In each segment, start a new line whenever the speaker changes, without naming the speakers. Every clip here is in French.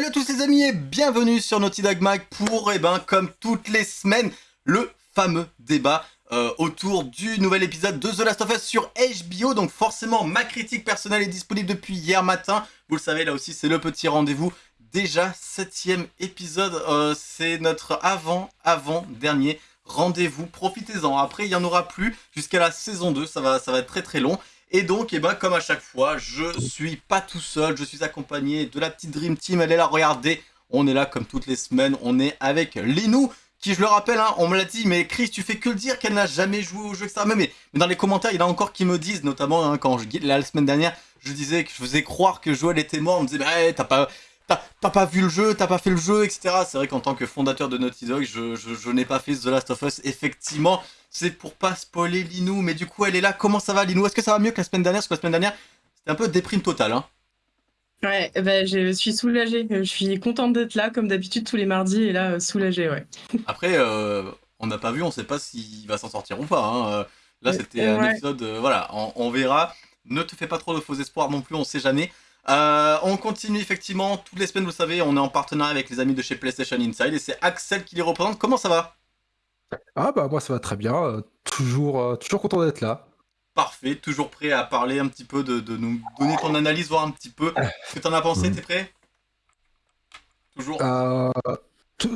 Salut à tous les amis et bienvenue sur Naughty Dog Mag pour, eh ben, comme toutes les semaines, le fameux débat euh, autour du nouvel épisode de The Last of Us sur HBO. Donc forcément, ma critique personnelle est disponible depuis hier matin. Vous le savez, là aussi, c'est le petit rendez-vous. Déjà, septième épisode, euh, c'est notre avant-avant-dernier rendez-vous. Profitez-en, après, il n'y en aura plus jusqu'à la saison 2, ça va, ça va être très très long. Et donc, eh ben, comme à chaque fois, je suis pas tout seul, je suis accompagné de la petite Dream Team, elle est là, regardez, on est là comme toutes les semaines, on est avec Linou, qui je le rappelle, hein, on me l'a dit, mais Chris, tu fais que le dire qu'elle n'a jamais joué au jeu, etc. Mais, dans les commentaires, il y en a encore qui me disent, notamment hein, quand je, la semaine dernière, je disais que je faisais croire que Joël était mort, on me disait, bah, t'as pas... T'as pas vu le jeu, t'as pas fait le jeu, etc. C'est vrai qu'en tant que fondateur de Naughty Dog, je, je, je n'ai pas fait The Last of Us, effectivement c'est pour pas spoiler Linou, mais du coup elle est là, comment ça va Linou? Est-ce que ça va mieux que la semaine dernière? Parce que la semaine dernière, c'était un peu déprime totale. Hein
ouais, bah, je suis soulagée, je suis contente d'être là, comme d'habitude tous les mardis, et là, soulagée, ouais.
Après, euh, on n'a pas vu, on sait pas s'il va s'en sortir ou pas. Hein. Euh, là, c'était un épisode, euh, voilà, on, verra. Ne te fais pas trop de faux espoirs non plus, on sait jamais. On continue effectivement, toutes les semaines, vous savez, on est en partenariat avec les amis de chez PlayStation Inside, et c'est Axel qui les représente. Comment ça va?
Ah bah moi ça va très bien, euh, toujours, euh, toujours content d'être là.
Parfait, toujours prêt à parler un petit peu, de, nous. Donner ton analyse, voir un petit peu. Ce que t'en as pensé, t'es prêt? Toujours.
Euh,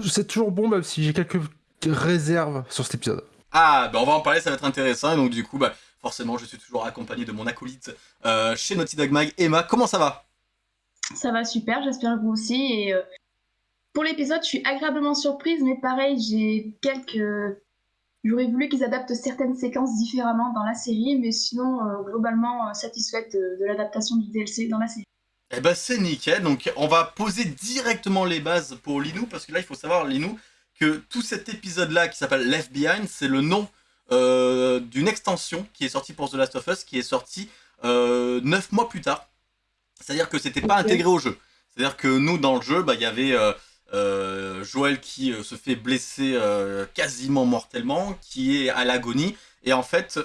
C'est toujours bon même si j'ai quelques réserves sur cet épisode.
Ah bah on va en parler, ça va être intéressant, et donc du coup bah forcément je suis toujours accompagné de mon acolyte chez Naughty Dog Mag, Emma, comment ça va?
Ça va super, j'espère que vous aussi, et pour l'épisode, je suis agréablement surprise, mais pareil, j'ai quelques. J'aurais voulu qu'ils adaptent certaines séquences différemment dans la série, mais sinon, euh, globalement, euh, satisfaite de, l'adaptation du DLC dans la série.
Eh ben c'est nickel, donc on va poser directement les bases pour Linou, parce que là il faut savoir Linou, que tout cet épisode là qui s'appelle Left Behind, c'est le nom euh, d'une extension qui est sortie pour The Last of Us, qui est sortie euh, 9 mois plus tard. C'est-à-dire que c'était pas intégré au jeu. C'est-à-dire que nous dans le jeu, bah, il y avait euh, Joël qui euh, se fait blesser euh, quasiment mortellement, qui est à l'agonie, et en fait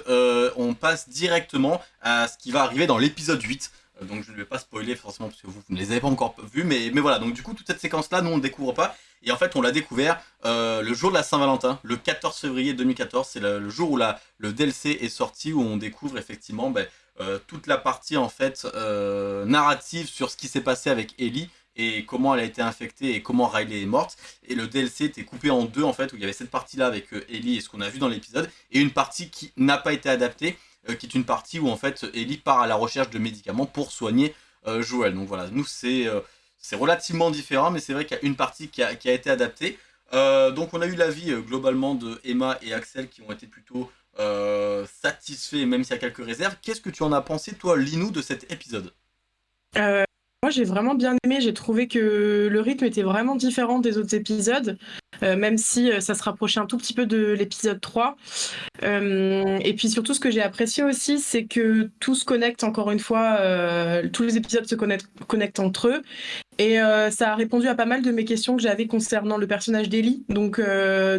on passe directement à ce qui va arriver dans l'épisode 8, donc je ne vais pas spoiler forcément parce que vous, ne les avez pas encore vus, mais, mais voilà, donc du coup toute cette séquence là nous on ne découvre pas, et en fait on l'a découvert le jour de la Saint-Valentin, le 14 février 2014, c'est le, jour où la, le DLC est sorti, où on découvre effectivement ben, toute la partie en fait narrative sur ce qui s'est passé avec Ellie, et comment elle a été infectée et comment Riley est morte. Et le DLC était coupé en deux en fait, où il y avait cette partie-là avec euh, Ellie et ce qu'on a vu dans l'épisode, et une partie qui n'a pas été adaptée, euh, qui est une partie où en fait Ellie part à la recherche de médicaments pour soigner euh, Joël. Donc voilà, nous c'est c'est relativement différent, mais c'est vrai qu'il y a une partie qui a, été adaptée. donc on a eu l'avis globalement de Emma et Axel qui ont été plutôt satisfaits, même s'il y a quelques réserves. Qu'est-ce que tu en as pensé, toi, Linou, de cet épisode?
Moi, j'ai vraiment bien aimé. J'ai trouvé que le rythme était vraiment différent des autres épisodes, euh, même si euh, ça se rapprochait un tout petit peu de l'épisode 3. Euh, et puis surtout, ce que j'ai apprécié aussi, c'est que tout se connecte encore une fois. tous les épisodes se connectent, entre eux. Et ça a répondu à pas mal de mes questions que j'avais concernant le personnage d'Ellie. Donc,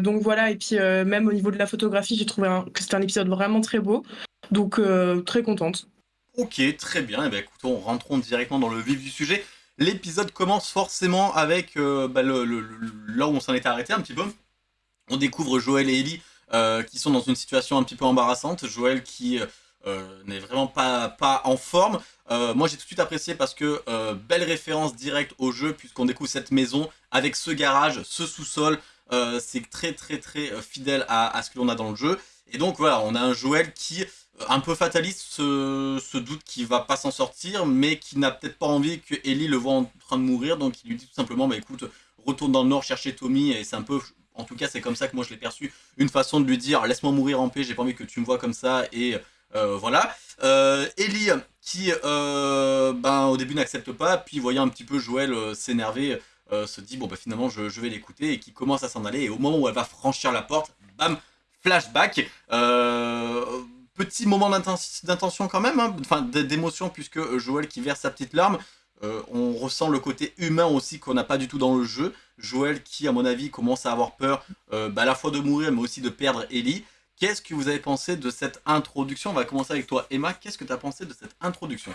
donc voilà. Et puis même au niveau de la photographie, j'ai trouvé que c'était un épisode vraiment très beau. Donc très contente.
Ok, très bien. Et eh bien, écoutons, rentrons directement dans le vif du sujet. L'épisode commence forcément avec euh, bah, là où on s'en était arrêté un petit peu. On découvre Joël et Ellie euh, qui sont dans une situation un petit peu embarrassante. Joël qui euh, n'est vraiment pas, pas en forme. moi j'ai tout de suite apprécié parce que belle référence directe au jeu puisqu'on découvre cette maison avec ce garage, ce sous-sol. C'est très très très fidèle à ce que l'on a dans le jeu. Et donc voilà, on a un Joël qui un peu fataliste ce, doute qu'il va pas s'en sortir, mais qui n'a peut-être pas envie que Ellie le voit en train de mourir, donc il lui dit tout simplement, bah écoute, retourne dans le nord chercher Tommy, et c'est un peu, en tout cas c'est comme ça que moi je l'ai perçu, une façon de lui dire, laisse-moi mourir en paix, j'ai pas envie que tu me vois comme ça, et euh, voilà. Euh, Ellie, qui euh, ben, au début n'accepte pas, puis voyant un petit peu Joël s'énerver, se dit, bon bah finalement je, je vais l'écouter, et qui commence à s'en aller, et au moment où elle va franchir la porte, bam, flashback, petit moment d'intention quand même, hein, enfin d'émotion, puisque euh, Joël qui verse sa petite larme, euh, on ressent le côté humain aussi qu'on n'a pas du tout dans le jeu. Joël qui, à mon avis, commence à avoir peur euh, bah, à la fois de mourir, mais aussi de perdre Ellie. Qu'est-ce que vous avez pensé de cette introduction? On va commencer avec toi, Emma. Qu'est-ce que tu as pensé de cette introduction?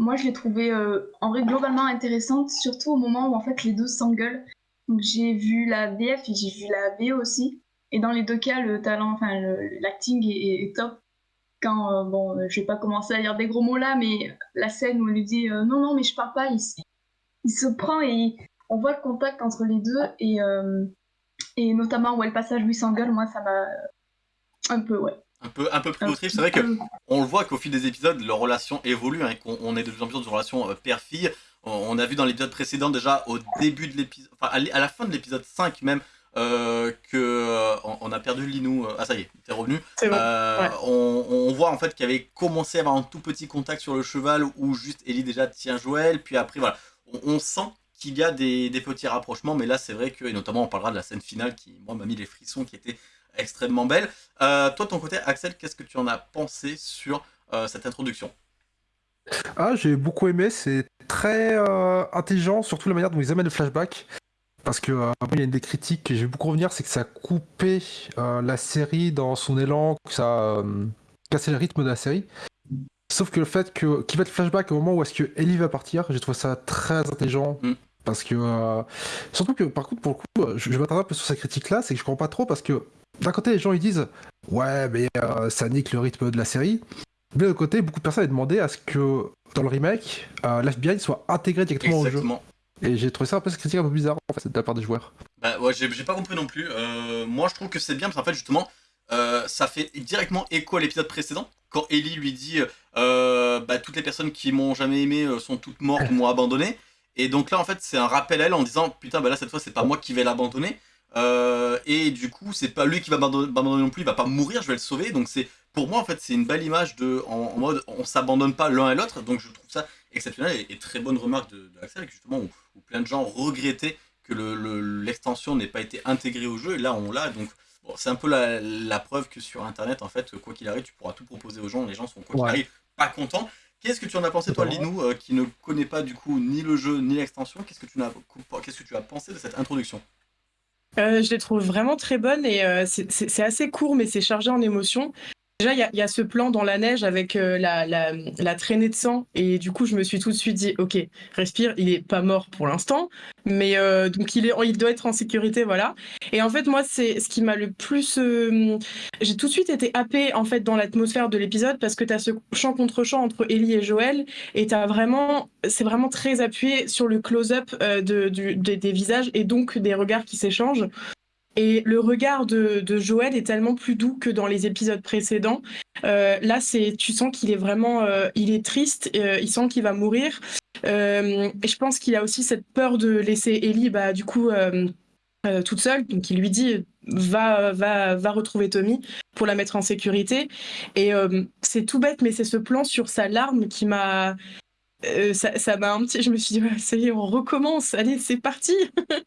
Moi je l'ai trouvée en vrai globalement intéressante, surtout au moment où en fait les deux s'engueulent. J'ai vu la VF et j'ai vu la VO aussi. Et dans les deux cas, le talent, enfin l'acting est, top. Quand, bon, je vais pas commencer à dire des gros mots là, mais la scène où elle lui dit non, non, mais je pars pas, il, il se prend et on voit le contact entre les deux et, et notamment où elle passage lui s'engueule, moi ça m'a un peu, ouais.
Un peu, un peu plus autriche. C'est vrai que on le voit qu'au fil des épisodes, leur relation évolue, hein, qu'on est de plus en plus dans une relation euh, père-fille. On, a vu dans l'épisode précédent déjà au début de l'épisode, enfin à la fin de l'épisode 5 même, euh, que euh, on, a perdu Linou. ah ça y est, t'es revenu. on, voit en fait qu'il avait commencé à avoir un tout petit contact sur le cheval où juste Ellie déjà tient Joël, puis après voilà, on, sent qu'il y a des, des, petits rapprochements, mais là c'est vrai que, et notamment on parlera de la scène finale qui moi m'a mis les frissons, qui était extrêmement belle. Euh, toi, ton côté, Axel, qu'est-ce que tu en as pensé sur euh, cette introduction?
Ah, j'ai beaucoup aimé. C'est très euh, intelligent, surtout la manière dont ils amènent le flashback. Parce que il y a une des critiques que j'ai beaucoup revenir, c'est que ça a coupé la série dans son élan, que ça a cassé le rythme de la série. Sauf que le fait que qu'il va être flashback au moment où est-ce que Ellie va partir, j'ai trouvé ça très intelligent. Mm. Parce que surtout que par contre pour le coup, je, je m'attarde un peu sur cette critique là, c'est que je comprends pas trop parce que d'un côté, les gens ils disent ouais, mais euh, ça nique le rythme de la série. De l'autre côté, beaucoup de personnes ont demandé à ce que dans le remake, euh, l'FBI soit intégré directement au jeu. Et j'ai trouvé ça un peu cette un peu bizarre en fait de la part des joueurs.
Bah ouais, j'ai pas compris non plus. Euh, moi, je trouve que c'est bien parce qu'en fait, justement, ça fait directement écho à l'épisode précédent quand Ellie lui dit bah, toutes les personnes qui m'ont jamais aimé sont toutes mortes, m'ont abandonné. Et donc là, en fait, c'est un rappel à elle en disant putain, bah là cette fois, c'est pas moi qui vais l'abandonner. Euh, et du coup, c'est pas lui qui va m'abandonner non plus, il va pas mourir, je vais le sauver. Donc c'est pour moi en fait, c'est une belle image de en, mode on s'abandonne pas l'un et l'autre. Donc je trouve ça exceptionnel et, très bonne remarque de, de Axel, justement où, plein de gens regrettaient que l'extension le, n'ait pas été intégrée au jeu. Et là, on l'a. Donc bon, c'est un peu la, preuve que sur Internet, en fait, quoi qu'il arrive, tu pourras tout proposer aux gens. Les gens sont quoi qu'il arrive pas contents. Qu'est-ce que tu en as pensé toi, Linou, euh, qui ne connaît pas du coup ni le jeu ni l'extension? Qu'est-ce que tu as, qu'est-ce que tu as pensé de cette introduction?
Euh, je les trouve vraiment très bonnes et euh, c'est assez court, mais c'est chargé en émotions. Déjà, il y, a ce plan dans la neige avec euh, la, traînée de sang. Et du coup, je me suis tout de suite dit, OK, respire, il est pas mort pour l'instant. Mais euh, donc, il, est, il doit être en sécurité, voilà. Et en fait, moi, c'est ce qui m'a le plus... Euh, j'ai tout de suite été happée, en fait, dans l'atmosphère de l'épisode parce que tu as ce chant contre chant entre Ellie et Joël. Et as vraiment... C'est vraiment très appuyé sur le close-up de, des visages et donc des regards qui s'échangent. Et le regard de, Joël est tellement plus doux que dans les épisodes précédents. Euh, là, c'est, tu sens qu'il est vraiment, euh, il est triste, euh, il sent qu'il va mourir. et je pense qu'il a aussi cette peur de laisser Ellie, bah, du coup, toute seule. Donc, il lui dit, va, va, va retrouver Tommy pour la mettre en sécurité. Et c'est tout bête, mais c'est ce plan sur sa larme qui m'a, euh, ça m'a un petit je me suis dit ça y est on recommence. Allez c'est parti.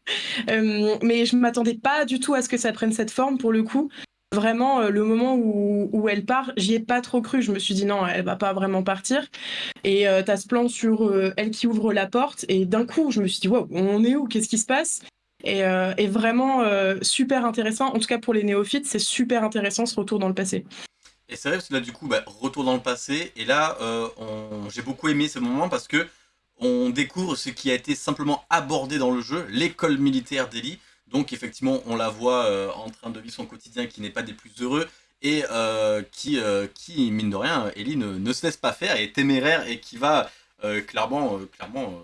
Euh, mais je m'attendais pas du tout à ce que ça prenne cette forme pour le coup. Vraiment euh, le moment où, elle part j'y ai pas trop cru. Je me suis dit non elle va pas vraiment partir. Et tu as ce plan sur elle qui ouvre la porte. Et d'un coup je me suis dit wow on est où? Qu'est-ce qui se passe? Et, et vraiment super intéressant. En tout cas pour les néophytes c'est super intéressant ce retour dans le passé
et c'est vrai parce que là, du coup, bah, retour dans le passé. Et là, euh, j'ai beaucoup aimé ce moment parce que on découvre ce qui a été simplement abordé dans le jeu, l'école militaire d'Eli. Donc effectivement, on la voit euh, en train de vivre son quotidien qui n'est pas des plus heureux et euh, qui, mine de rien, Ellie ne, se laisse pas faire, est téméraire et qui va clairement, clairement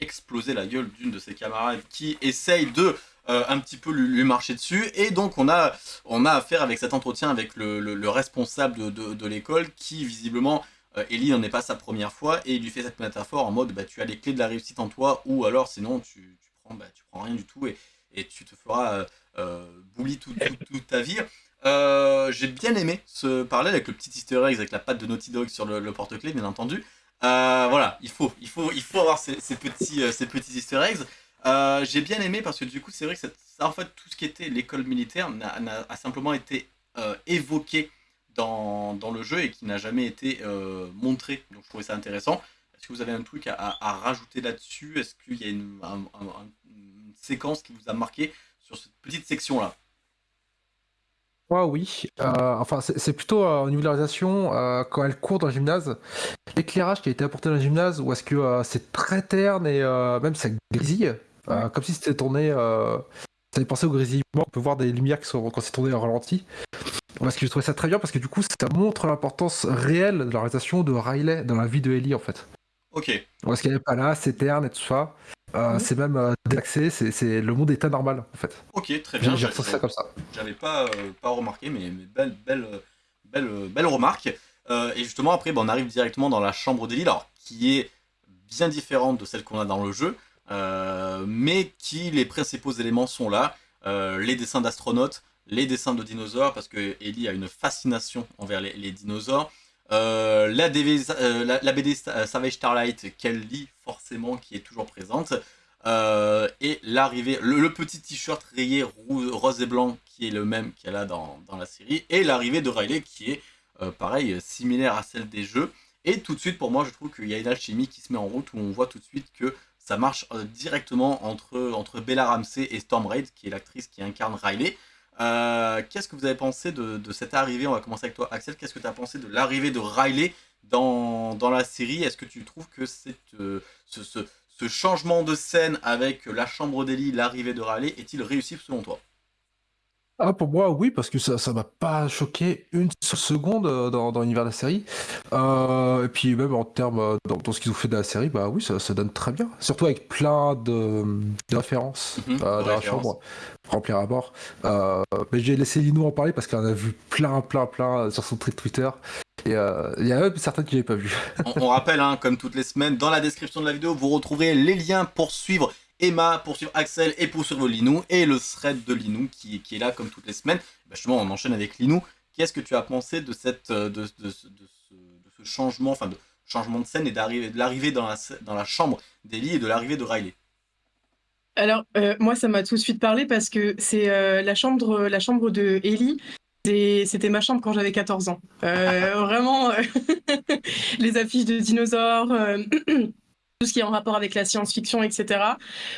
exploser la gueule d'une de ses camarades qui essaye de euh, un petit peu lui, marcher dessus. Et donc on a, on a affaire avec cet entretien avec le, responsable de, l'école qui visiblement, euh, Ellie n'en est pas sa première fois et il lui fait cette métaphore en mode bah, tu as les clés de la réussite en toi ou alors sinon tu, tu prends, bah, tu prends rien du tout et, et tu te feras euh, euh bully toute ta vie. J'ai bien aimé ce parallèle avec le petit easter egg avec la patte de Naughty Dog sur le, porte-clés bien entendu. voilà, il faut, il faut, il faut avoir ces, ces petits, ces petits easter eggs. Euh, j'ai bien aimé parce que du coup, c'est vrai que ça, en fait, tout ce qui était l'école militaire a, simplement été euh, évoqué dans, dans, le jeu et qui n'a jamais été euh, montré. Donc je trouvais ça intéressant. Est-ce que vous avez un truc à, rajouter là-dessus? Est-ce qu'il y a une, séquence qui vous a marqué sur cette petite section-là?
Moi, oui. Enfin, c'est plutôt au niveau de la réalisation, quand elle court dans le gymnase, l'éclairage qui a été apporté dans le gymnase, ou est-ce que c'est très terne et même ça grésille, comme si c'était tourné. ça fait penser au grésillement, on peut voir des lumières qui sont quand c'est tourné en ralenti. Parce que j'ai trouvé ça très bien parce que du coup, ça montre l'importance réelle de la réalisation de Riley dans la vie de Ellie en fait.
Ok.
Parce qu'elle n'est pas là, c'est terne et tout ça. Euh, mhm. C'est même euh, délaxé, c'est le monde état normal en fait.
Ok, très bien.
J'ai ressenti ça comme ça.
J'avais pas, euh, pas remarqué, mais, belle, belle, belle, belle remarque. et justement, après, bah, on arrive directement dans la chambre d'Ellie, alors qui est bien différente de celle qu'on a dans le jeu, mais qui les principaux éléments sont là. les dessins d'astronautes, les dessins de dinosaures, parce que Ellie a une fascination envers les dinosaures. Euh, la, euh, BD euh, Savage Starlight qu'elle lit forcément, qui est toujours présente. et l'arrivée, le, petit t-shirt rayé rose et blanc qui est le même qu'elle a dans, dans, la série. Et l'arrivée de Riley qui est pareil, similaire à celle des jeux. Et tout de suite, pour moi, je trouve qu'il y a une alchimie qui se met en route où on voit tout de suite que ça marche directement entre, Bella Ramsey et Storm Raid, qui est l'actrice qui incarne Riley. Euh, qu'est-ce que vous avez pensé de, cette arrivée? On va commencer avec toi, Axel. Qu'est-ce que tu as pensé de l'arrivée de Riley dans, la série? Est-ce que tu trouves que euh, ce, ce, changement de scène avec la chambre d'Ellie, l'arrivée de Riley, est-il réussi selon toi?
Ah, pour moi, oui, parce que ça ça m'a pas choqué une seconde euh, dans, dans l'univers de la série. Euh, et puis même en termes, euh, dans, ce qu'ils ont fait de la série, bah oui, ça, ça donne très bien. Surtout avec plein de, de références
mhm,
dans
la
chambre, remplir à bord. mais j'ai laissé Lino en parler parce qu'elle en a vu plein, plein, plein sur son truc Twitter. Et il y a même certains qui n'avaient pas vu.
on, rappelle, hein, comme toutes les semaines, dans la description de la vidéo, vous retrouverez les liens pour suivre Emma pour suivre Axel et pour suivre Linou, et le thread de Linou qui, qui est là comme toutes les semaines. Bah, justement, on enchaîne avec Linou. Qu'est-ce que tu as pensé de, cette, euh, de, de, ce, changement, enfin de changement de scène et de l'arrivée dans la, dans la chambre d'Ellie et de l'arrivée de Riley?
Alors, euh, moi, ça m'a tout de suite parlé parce que c'est euh, la, chambre, la chambre de Ellie. C'était ma chambre quand j'avais 14 ans. vraiment, les affiches de dinosaures, tout ce qui est en rapport avec la science-fiction, etc.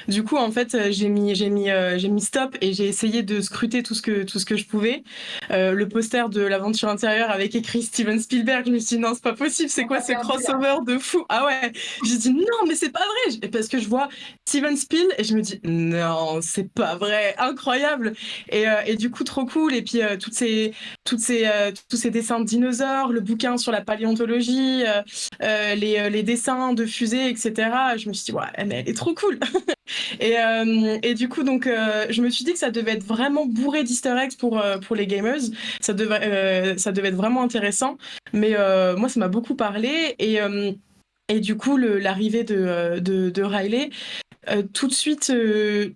Du coup, en fait, euh, j'ai mis, j'ai mis, euh, j'ai mis stop et j'ai essayé de scruter tout ce que, tout ce que je pouvais. Euh, le poster de l'aventure intérieure avec écrit Steven Spielberg, je me suis dit non, c'est pas possible, c'est quoi ce crossover de fou? Ah ouais, j'ai dit non, mais c'est pas vrai, parce que je vois Steven Spiel et je me dis non, c'est pas vrai, incroyable. Et, et du coup, trop cool. Et puis toutes ces, toutes ces, tous ces dessins de dinosaures, le bouquin sur la paléontologie, les, les dessins de fusées, etc. Je me suis dit, ouais, mais elle est trop cool. et, euh, et, du coup, donc, euh, je me suis dit que ça devait être vraiment bourré d'easter eggs pour, euh, pour les gamers. Ça devait, ça devait être vraiment intéressant. Mais moi, ça m'a beaucoup parlé. Et, et du coup, l'arrivée de, de, de, Riley, tout de suite,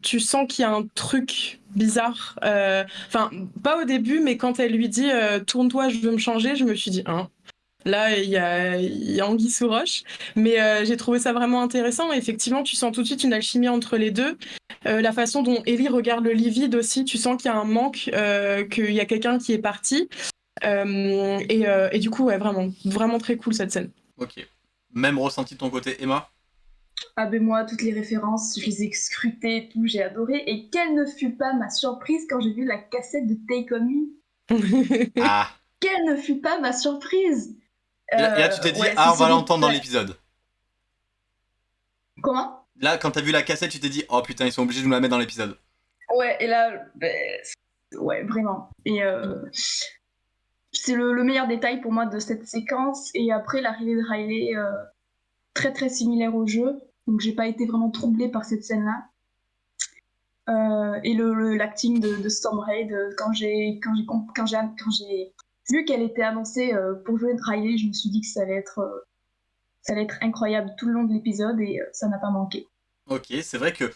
tu sens qu'il y a un truc bizarre. Enfin, pas au début, mais quand elle lui dit tourne-toi, je veux me changer, je me suis dit, hein, Là, il y a, y a Anguille sous roche. Mais euh, j'ai trouvé ça vraiment intéressant. effectivement, tu sens tout de suite une alchimie entre les deux. Euh, la façon dont Ellie regarde le lit vide aussi, tu sens qu'il y a un manque, euh, qu'il y a quelqu'un qui est parti. Et, et, du coup, ouais, vraiment, vraiment très cool cette scène.
Ok. Même ressenti de ton côté, Emma?
Ah ben moi, toutes les références, je les ai scrutées et tout, j'ai adoré. Et quelle ne fut pas ma surprise quand j'ai vu la cassette de Take On Me?
Ah
Quelle ne fut pas ma surprise?
Là, tu t'es dit, ah, on va l'entendre dans l'épisode.
Comment?
Là, quand t'as vu la cassette, tu t'es dit, oh putain, ils sont obligés de nous la mettre dans l'épisode.
Ouais, et là, ben, ouais, vraiment. Et euh, c'est le, meilleur détail pour moi de cette séquence. Et après, l'arrivée de Riley, euh, très très similaire au jeu. Donc, j'ai pas été vraiment troublée par cette scène-là. Euh, et le l'acting de, de Storm Raid, quand j'ai quand j'ai quand j'ai vu qu'elle était annoncée euh, pour jouer Riley, je me suis dit que ça allait être, euh, ça allait être incroyable tout le long de l'épisode et euh, ça n'a pas manqué.
Ok, c'est vrai que,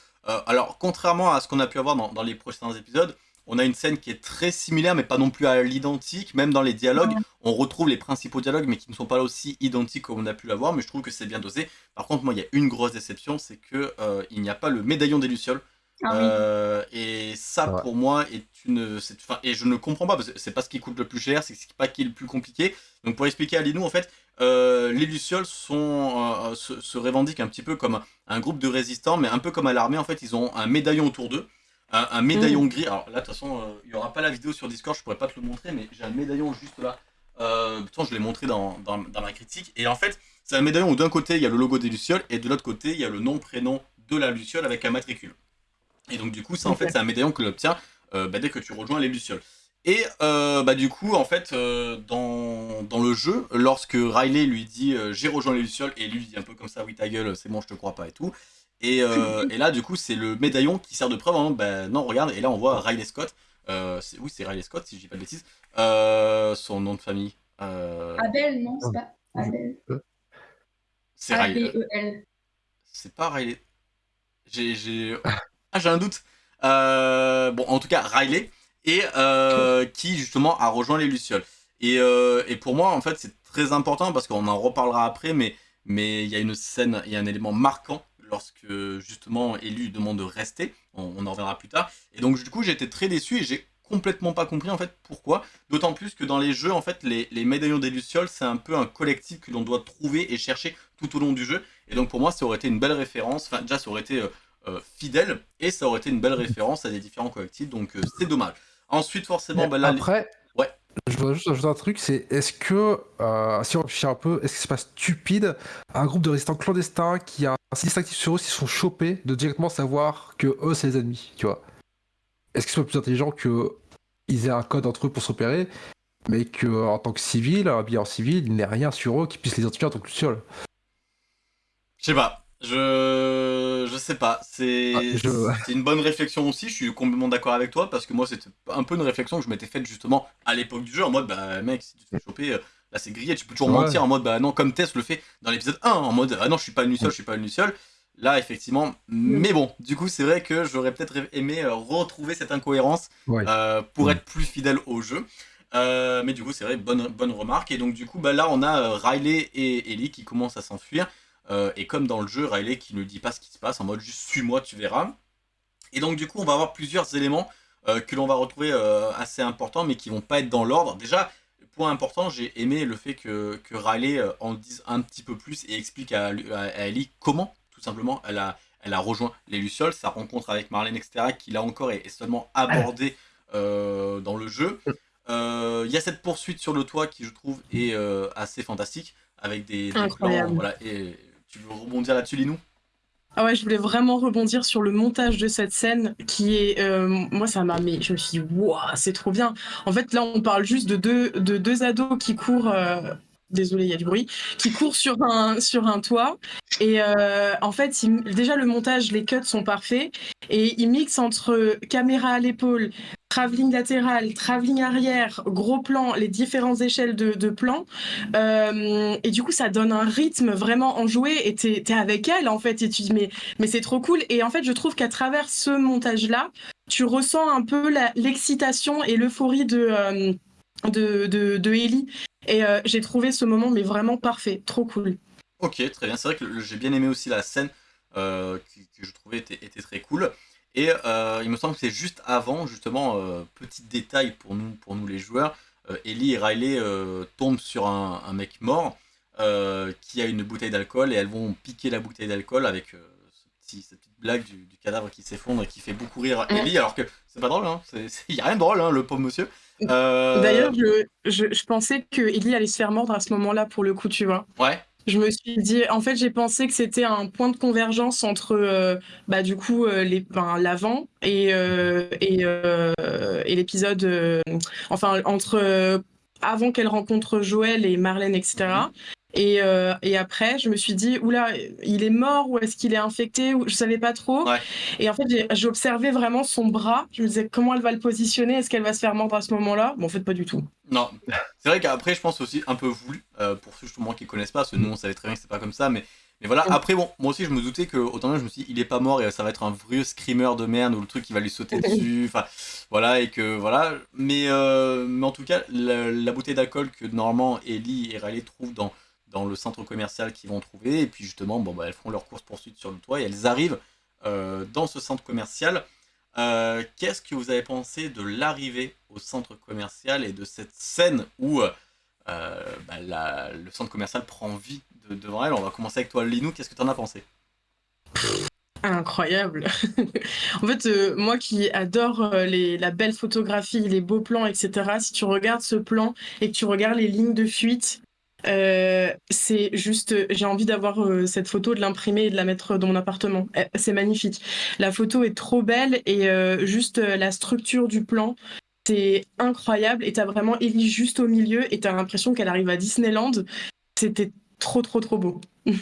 alors contrairement à ce qu'on a pu avoir dans, les prochains épisodes, on a une scène qui est très similaire, mais pas non plus à l'identique. Même dans les dialogues, on retrouve les principaux dialogues, mais qui ne sont pas aussi identiques comme on a pu l'avoir. Mais je trouve que c'est bien dosé. Par contre, moi, il y a une grosse déception, c'est que il n'y a pas le médaillon des lucioles. Ah euh, et ça, pour moi, est une. et je ne comprends pas, parce que c'est pas ce qui coûte le plus cher, c'est pas ce qui est le plus compliqué. Donc, pour expliquer à Linou, en fait, euh, les Lucioles sont, euh, se, revendiquent un petit peu comme un groupe de résistants, mais un peu comme à l'armée, en fait, ils ont un médaillon autour d'eux. un, médaillon gris. Alors là, de toute façon, il n'y aura pas la vidéo sur Discord, je pourrais pas te le montrer, mais j'ai un médaillon juste là. Euh, je l'ai montré dans, dans, ma critique. Et en fait, c'est un médaillon où d'un côté, il y a le logo des Lucioles, et de l'autre côté, il y a le nom, prénom de la Luciole avec un matricule. Et donc, du coup, ça, en fait, c'est un médaillon que l'obtient bah, dès que tu rejoins les Lucioles. Et euh, bah du coup, en fait, euh, dans, dans, le jeu, lorsque Riley lui dit euh, j'ai rejoint les Lucioles, et lui dit un peu comme ça, oui ta gueule, c'est bon, je te crois pas et tout. Et, et là, du coup, c'est le médaillon qui sert de preuve, hein, bah, non, regarde, et là on voit Riley Scott, oui, c'est Riley Scott, si je dis pas de bêtises, son nom de famille.
Abel, non, c'est pas Abel.
C'est Riley. E c'est pas Riley. J'ai. Ah, j'ai un doute. bon, en tout cas, Riley et euh, qui justement a rejoint les Lucioles. Et, euh, et pour moi, en fait, c'est très important parce qu'on en reparlera après, mais il y a une scène, il y a un élément marquant lorsque justement Élu demande de rester. On, en reviendra plus tard. Et donc du coup, j'étais très déçu et j'ai complètement pas compris en fait pourquoi. D'autant plus que dans les jeux, en fait, les, médaillons des Lucioles, c'est un peu un collectif que l'on doit trouver et chercher tout au long du jeu. Et donc pour moi, ça aurait été une belle référence. Enfin, déjà, ça aurait été euh, fidèle et ça aurait été une belle référence à des différents collectifs. Donc c'est dommage. Ensuite, forcément, bah, là,
après, ouais. je voudrais juste ajouter un truc, c'est est-ce que, euh, si on réfléchit un peu, est-ce que c'est pas stupide un groupe de résistants clandestins qui a un sinistre actif sur eux s'ils sont chopés de directement savoir que eux c'est les ennemis, tu vois? Est-ce qu'ils sont plus intelligents que ils aient un code entre eux pour s'opérer, mais que en tant que civil, un billet en civil, il n'y ait rien sur eux qui puisse les identifier en tant que Luciole
Je sais pas. Je je sais pas, c'est ah, une bonne réflexion aussi, je suis complètement d'accord avec toi, parce que moi c'était un peu une réflexion que je m'étais faite justement à l'époque du jeu, en mode bah mec, si tu te fais choper, euh, là c'est grillé, tu peux toujours mentir en mode bah non, comme Tess le fait dans l'épisode 1, en mode ah non, je suis pas une Luciole, je suis pas une Luciole. Là effectivement, mais bon, du coup c'est vrai que j'aurais peut-être aimé euh, retrouver cette incohérence euh, pour être plus fidèle au jeu. mais du coup c'est vrai, bonne, bonne remarque, et donc du coup bah là on a Riley et Ellie qui commencent à s'enfuir. Euh, et comme dans le jeu, Riley qui ne dit pas ce qui se passe, en mode juste suis-moi, tu verras. Et donc du coup, on va avoir plusieurs éléments euh, que l'on va retrouver euh, assez importants, mais qui vont pas être dans l'ordre. Déjà, point important, j'ai aimé le fait que, que Riley en dise un petit peu plus et explique à, Ellie comment, tout simplement, elle a, elle a rejoint les Lucioles, sa rencontre avec Marlène, etc., qui là encore est, seulement abordée dans le jeu. Il y a cette poursuite sur le toit qui, je trouve, est assez fantastique, avec des, des plans, voilà, et tu veux rebondir là-dessus, Linou?
Ah ouais, je voulais vraiment rebondir sur le montage de cette scène qui est, euh, moi ça m'a, mais je me suis dit, waouh, c'est trop bien. En fait, là, on parle juste de deux, de deux ados qui courent. Euh, désolé, il y a du bruit, qui courent sur un, toit. Et euh, en fait, déjà le montage, les cuts sont parfaits. Et ils mixent entre caméra à l'épaule, travelling latéral, travelling arrière, gros plan, les différentes échelles de, de plans. Euh, et du coup, ça donne un rythme vraiment enjoué et t'es es avec elle, en fait, et tu dis, mais, c'est trop cool. Et en fait, je trouve qu'à travers ce montage-là, tu ressens un peu l'excitation et l'euphorie de, euh, de, de, de, Ellie. Et euh, j'ai trouvé ce moment, mais vraiment parfait, trop cool.
Ok, très bien. C'est vrai que j'ai bien aimé aussi la scène que, que, je trouvais était très cool. Et euh, il me semble que c'est juste avant, justement, euh, petit détail pour nous, pour nous les joueurs, euh, Ellie et Riley tombent sur un, mec mort qui a une bouteille d'alcool et elles vont piquer la bouteille d'alcool avec cette petite blague du, cadavre qui s'effondre et qui fait beaucoup rire Ellie, alors que c'est pas drôle, hein, il n'y a rien de drôle, hein, le pauvre monsieur.
D'ailleurs, je, je, je, pensais que Ellie allait se faire mordre à ce moment-là, pour le coup, tu vois.
Ouais
je me suis dit, en fait, j'ai pensé que c'était un point de convergence entre, euh, bah, du coup, euh, l'avant et, euh, l'épisode, enfin, entre avant qu'elle rencontre Joël et Marlène, etc. Et, euh, et, après, je me suis dit, oula, il est mort ou est-ce qu'il est infecté ou Je savais pas trop. Et en fait, j'ai observé vraiment son bras. Je me disais, comment elle va le positionner? Est-ce qu'elle va se faire mordre à ce moment-là? Bon, en fait, pas du tout.
Non. C'est vrai qu'après, je pense aussi un peu voulu, euh, pour ceux justement qui connaissent pas, parce que nous, on savait très bien que c'est pas comme ça, mais, mais voilà. Après, bon, moi aussi, je me doutais que, autant je me suis dit, il est pas mort et ça va être un vieux screamer de merde ou le truc qui va lui sauter dessus. Enfin, voilà, et que voilà. Mais, euh, mais en tout cas, la, bouteille d'alcool que normalement Ellie et Riley trouvent dans dans le centre commercial qu'ils vont trouver. Et puis justement, bon, bah, elles font leur course-poursuite sur le toit et elles arrivent euh, dans ce centre commercial. Euh, qu'est-ce que vous avez pensé de l'arrivée au centre commercial et de cette scène où euh, bah, le centre commercial prend vie devant elle? On va commencer avec toi, Linou. Qu'est-ce que tu en as pensé?
Incroyable. en fait, moi qui adore la belle photographie, les beaux plans, etc., si tu regardes ce plan et que tu regardes les lignes de fuite, euh, c'est juste, j'ai envie d'avoir cette photo, de l'imprimer et de la mettre dans mon appartement. C'est magnifique. La photo est trop belle et juste la structure du plan, c'est incroyable. Et t'as vraiment Ellie juste au milieu et t'as l'impression qu'elle arrive à Disneyland. C'était trop, trop, trop beau.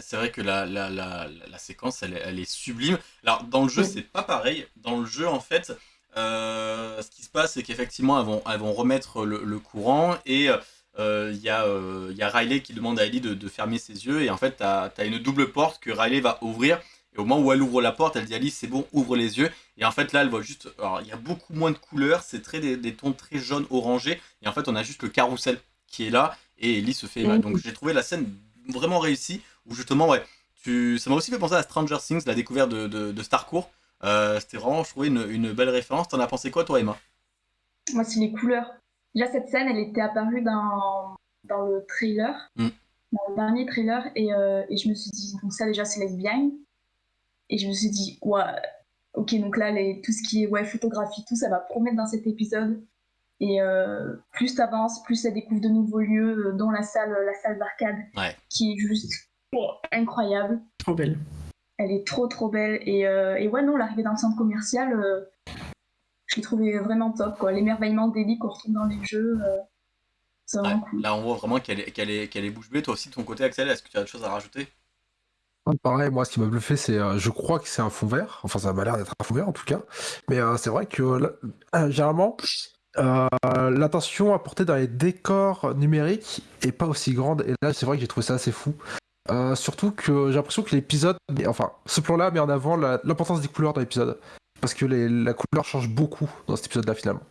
c'est vrai que la, la, la, la séquence, elle, elle, est sublime. Alors, dans le jeu, c'est pas pareil. Dans le jeu, en fait, euh, ce qui se passe, c'est qu'effectivement, elles vont, elles vont remettre le, le courant et euh, il y, euh, y, a Riley qui demande à Ellie de, de, fermer ses yeux. Et en fait, tu as, as, une double porte que Riley va ouvrir. Et au moment où elle ouvre la porte, elle dit à Ellie, c'est bon, ouvre les yeux. Et en fait, là, elle voit juste. Alors, il y a beaucoup moins de couleurs. C'est très des, des, tons très jaunes, orangés. Et en fait, on a juste le carrousel qui est là. Et Ellie se fait mal. Donc, j'ai trouvé la scène vraiment réussie où justement, ouais, tu... ça m'a aussi fait penser à Stranger Things, la découverte de, de, de Starcourt. Euh, C'était vraiment, je trouvais, une, une belle référence. T'en as pensé quoi, toi, Emma?
Moi, c'est les couleurs. Déjà, cette scène, elle était apparue dans, dans le trailer, mm. dans le dernier trailer, et, euh, et, je me suis dit, donc ça, déjà, c'est lesbienne. Et je me suis dit, ouais, ok, donc là, les, tout ce qui est ouais, photographie, tout, ça va promettre dans cet épisode. Et euh, plus t'avances, plus ça découvre de nouveaux lieux, euh, dont la salle, la salle d'arcade,
ouais.
qui est juste incroyable.
Trop belle.
Elle est trop trop belle. Et, euh, et ouais, non, l'arrivée dans le centre commercial, euh, je l'ai trouvé vraiment top. Quoi. L'émerveillement d'Ellie qu'on retrouve dans les jeux, euh, c'est vraiment
ouais,
cool.
Là, on voit vraiment qu'elle est, qu'elle est, qu'elle est bouche bée. Toi aussi, de ton côté, Axel, est-ce que tu as autre chose à rajouter?
Pareil, moi, ce qui m'a bluffé, c'est, euh, je crois que c'est un fond vert. Enfin, ça m'a l'air d'être un fond vert en tout cas. Mais euh, c'est vrai que là, généralement, euh, l'attention apportée dans les décors numériques est pas aussi grande. Et là, c'est vrai que j'ai trouvé ça assez fou. Euh, surtout que j'ai l'impression que l'épisode, enfin, ce plan-là met en avant l'importance des couleurs dans l'épisode. Parce que les, la couleur change beaucoup dans cet épisode-là, finalement.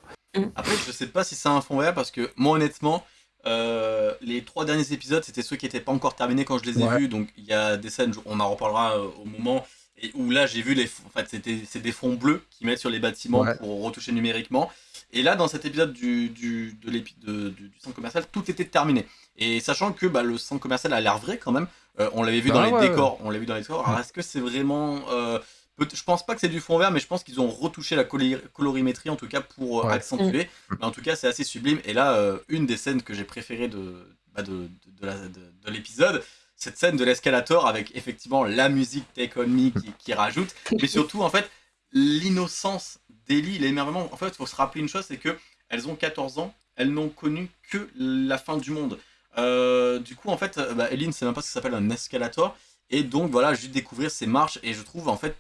Après, je sais pas si c'est un fond vert, parce que moi, honnêtement, euh, les trois derniers épisodes, c'était ceux qui n'étaient pas encore terminés quand je les ai ouais. vus. Donc, il y a des scènes, on en reparlera euh, au moment, et où là, j'ai vu les. En fait, c'est des fonds bleus qu'ils mettent sur les bâtiments ouais. pour retoucher numériquement. Et là, dans cet épisode du, du, de de, du, du centre commercial, tout était terminé. Et sachant que bah, le centre commercial a l'air vrai quand même, euh, on l'avait vu ah, dans les décors. On l'a vu dans les décors. Alors, est-ce que c'est vraiment. Euh, je pense pas que c'est du fond vert, mais je pense qu'ils ont retouché la colorimétrie en tout cas pour ouais. accentuer. Mmh. Mais en tout cas, c'est assez sublime. Et là, euh, une des scènes que j'ai préférées de, bah, de, de, de, de l'épisode, cette scène de l'escalator avec effectivement la musique Take On Me qui, qui rajoute, mais surtout en fait l'innocence d'Ellie, l'émerveillement. En fait, il faut se rappeler une chose, c'est que elles ont 14 ans, elles n'ont connu que la fin du monde. Euh, du coup, en fait, bah, Ellie ne sait même pas ce que s'appelle un escalator. Et donc, voilà, juste découvrir ces marches. Et je trouve, en fait,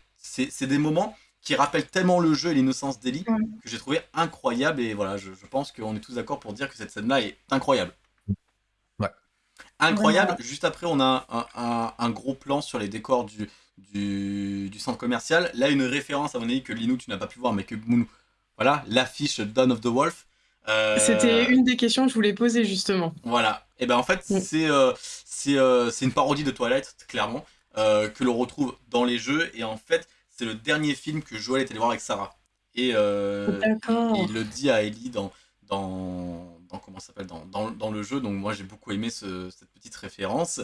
c'est des moments qui rappellent tellement le jeu et l'innocence d'Ellie ouais. que j'ai trouvé incroyable. Et voilà, je, je pense qu'on est tous d'accord pour dire que cette scène-là est incroyable.
Ouais.
Incroyable. Ouais. Juste après, on a un, un, un, gros plan sur les décors du, du, du, centre commercial. Là, une référence, à mon avis, que Linou, tu n'as pas pu voir, mais que Mounou. Voilà, l'affiche Dawn of the Wolf.
Euh... C'était une des questions que je voulais poser, justement.
Voilà. Et ben en fait, mm. c'est euh, euh, une parodie de Twilight, clairement, euh, que l'on retrouve dans les jeux. Et en fait, c'est le dernier film que Joël est allé voir avec Sarah. Et, euh, il le dit à Ellie dans, dans, dans comment s'appelle dans, dans, dans, le jeu. Donc moi, j'ai beaucoup aimé ce, cette petite référence.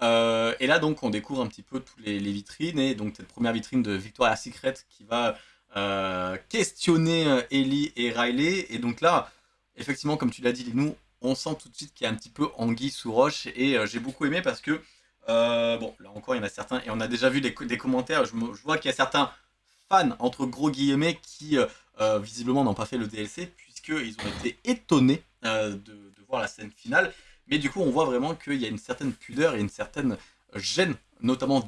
Euh, et là, donc, on découvre un petit peu toutes les, les, vitrines. Et donc, cette première vitrine de Victoria's Secret qui va euh, questionner Ellie et Riley. Et donc là, effectivement, comme tu l'as dit, nous, on sent tout de suite qu'il y a un petit peu anguille sous roche. Et j'ai beaucoup aimé parce que, bon, là encore, il y en a certains. Et on a déjà vu des, commentaires. Je, vois qu'il y a certains fans, entre gros guillemets, qui visiblement n'ont pas fait le DLC. Puisqu'ils ont été étonnés de, voir la scène finale. Mais du coup, on voit vraiment qu'il y a une certaine pudeur et une certaine gêne, notamment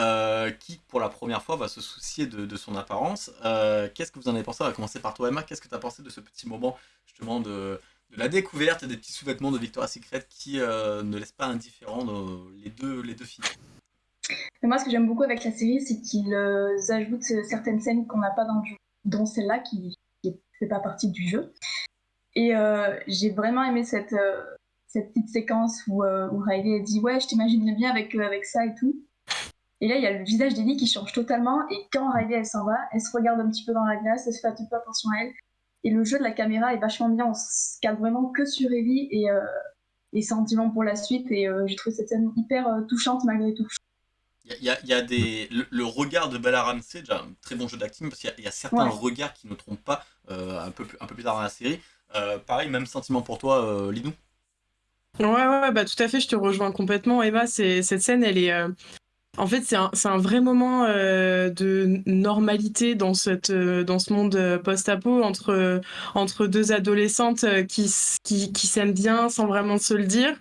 euh, qui, pour la première fois, va se soucier de, de son apparence. Euh, Qu'est-ce que vous en avez pensé? On va commencer par toi, Emma. Qu'est-ce que tu as pensé de ce petit moment, justement, de, la découverte des petits sous-vêtements de Victoria's Secret qui euh, ne laissent pas indifférents les, deux, les deux filles
Moi, ce que j'aime beaucoup avec la série, c'est qu'ils euh, ajoutent certaines scènes qu'on n'a pas dans le jeu, dont celle-là qui ne fait pas partie du jeu. Et euh, j'ai vraiment aimé cette cette petite séquence où, euh, où Riley dit ouais je t'imaginerais bien avec, euh, avec ça et tout et là il y a le visage d'Ellie qui change totalement. Et quand Riley elle s'en va elle se regarde un petit peu dans la glace elle se fait un petit peu attention à elle et le jeu de la caméra est vachement bien on se calme vraiment que sur Ellie et, euh, et sentiment pour la suite et euh, j'ai trouvé cette scène hyper touchante malgré tout
il y a, y a des... Le, regard de Bella Ramsey, déjà un très bon jeu d'acting, parce qu'il y, a certains regards qui ne trompent pas un, peu plus, un peu plus tard dans la série. pareil, même sentiment pour toi, Linou
Ouais, ouais, bah tout à fait, je te rejoins complètement. Eva, cette scène, elle est. Euh, en fait, c'est un, un, vrai moment euh, de normalité dans, cette, euh, dans ce monde post-apo entre, entre deux adolescentes qui, qui, qui s'aiment bien sans vraiment se le dire,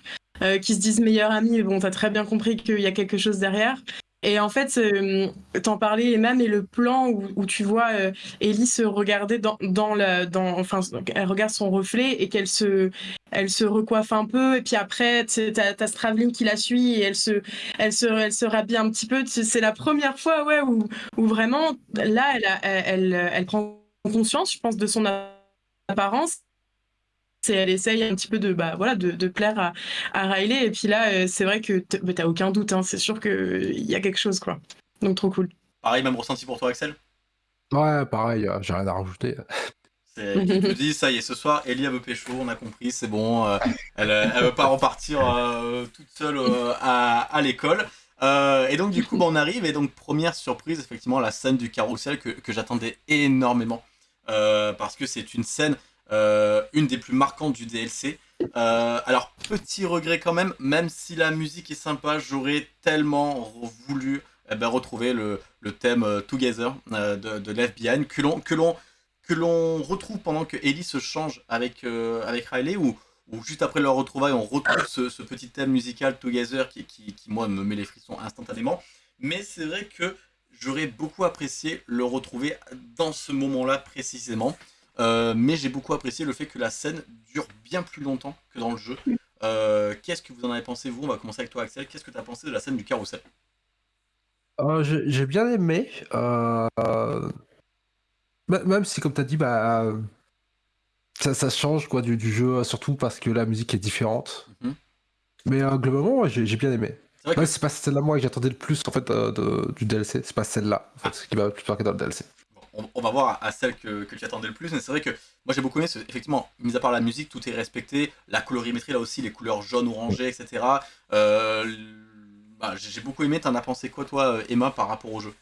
qui se disent meilleures amies, bon, t'as très bien compris qu'il y a quelque chose derrière. Et en fait, euh, t'en parlais, Emma, mais le plan où, tu vois euh, Ellie se regarder dans, la. Dans, enfin, elle regarde son reflet et qu'elle se, elle se recoiffe un peu. Et puis après, t'as as qui la suit et elle se, elle se, elle se rhabille un petit peu. C'est la première fois ouais, où, vraiment, là, elle, elle, elle prend conscience, je pense, de son apparence elle essaye un petit peu de, bah, voilà, de, de plaire à, à, Riley. Et puis là, euh, c'est vrai que bah, t'as aucun doute, hein, c'est sûr qu'il y a quelque chose. quoi. Donc trop cool.
Pareil, même ressenti pour toi, Axel?
Ouais, pareil, euh, j'ai rien à rajouter.
Tu te dis, ça y est, ce soir, Ellie veut pécho, on a compris, c'est bon. Euh, elle, elle veut pas repartir toute seule à, à l'école. et donc, du coup, bah, on arrive. Et donc, première surprise, effectivement, la scène du carrousel que, que j'attendais énormément. parce que c'est une scène euh, une des plus marquantes du DLC. Euh, alors, petit regret quand même, même si la musique est sympa, j'aurais tellement voulu eh ben, retrouver le, thème euh, Together de, de que l'on que l'on retrouve pendant que Ellie se change avec, Riley ou, juste après leur retrouvaille on retrouve ce, petit thème musical Together qui, moi me met les frissons instantanément mais c'est vrai que j'aurais beaucoup apprécié le retrouver dans ce moment là précisément euh, mais j'ai beaucoup apprécié le fait que la scène dure bien plus longtemps que dans le jeu. Euh, qu'est-ce que vous en avez pensé, vous? On va commencer avec toi, Axel. Qu'est-ce que tu as pensé de la scène du carrousel?
Euh, J'ai bien aimé. Même si, comme tu as dit, bah, ça, change quoi, du, jeu, surtout parce que la musique est différente. Mhm. Mais globalement, j'ai bien aimé. C'est pas celle-là moi que j'attendais le plus en fait du DLC. C'est pas celle-là en fait, ah. ce qui m'a plus marqué dans le DLC
on, va voir à, celle que, tu attendais le plus, mais c'est vrai que moi j'ai beaucoup aimé, effectivement, mis à part la musique, tout est respecté, la colorimétrie là aussi, les couleurs jaune, orangé, etc. Euh, bah, j'ai beaucoup aimé, t'en as pensé quoi toi Emma par rapport au jeu?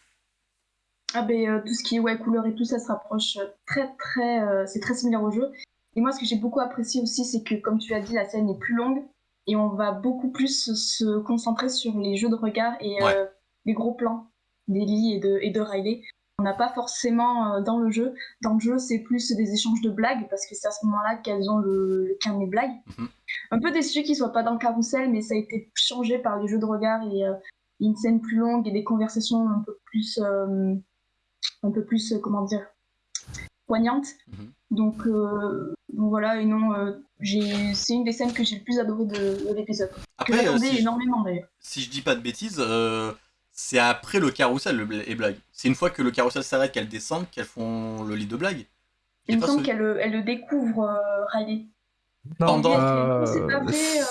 Ah ben euh, tout ce qui est ouais, couleur et tout ça se rapproche très très euh, c'est très similaire au jeu. Et moi ce que j'ai beaucoup apprécié aussi c'est que comme tu as dit la scène est plus longue et on va beaucoup plus se concentrer sur les jeux de regard et les gros plans d'Ellie et de, et de Riley n'a pas forcément euh, dans le jeu. Dans le jeu, c'est plus des échanges de blagues, parce que c'est à ce moment-là qu'elles ont le, le carnet blagues. Mhm. Un peu déçu qu'ils soient pas dans le carrousel, mais ça a été changé par les jeux de regard et euh, une scène plus longue et des conversations un peu plus, euh, un peu plus, comment dire, poignantes. Mhm. Donc, voilà, et non, c'est une des scènes que j'ai le plus adoré de, l'épisode. Que j'attendais énormément d'ailleurs.
Si je dis pas de bêtises, c'est après le carrousel les blagues. C'est une fois que le carrousel s'arrête qu'elles descendent qu'elles font le lit de blagues.
Il me semble qu'elle le découvre, euh, Riley.
Non, euh, c'est pas vrai. Euh.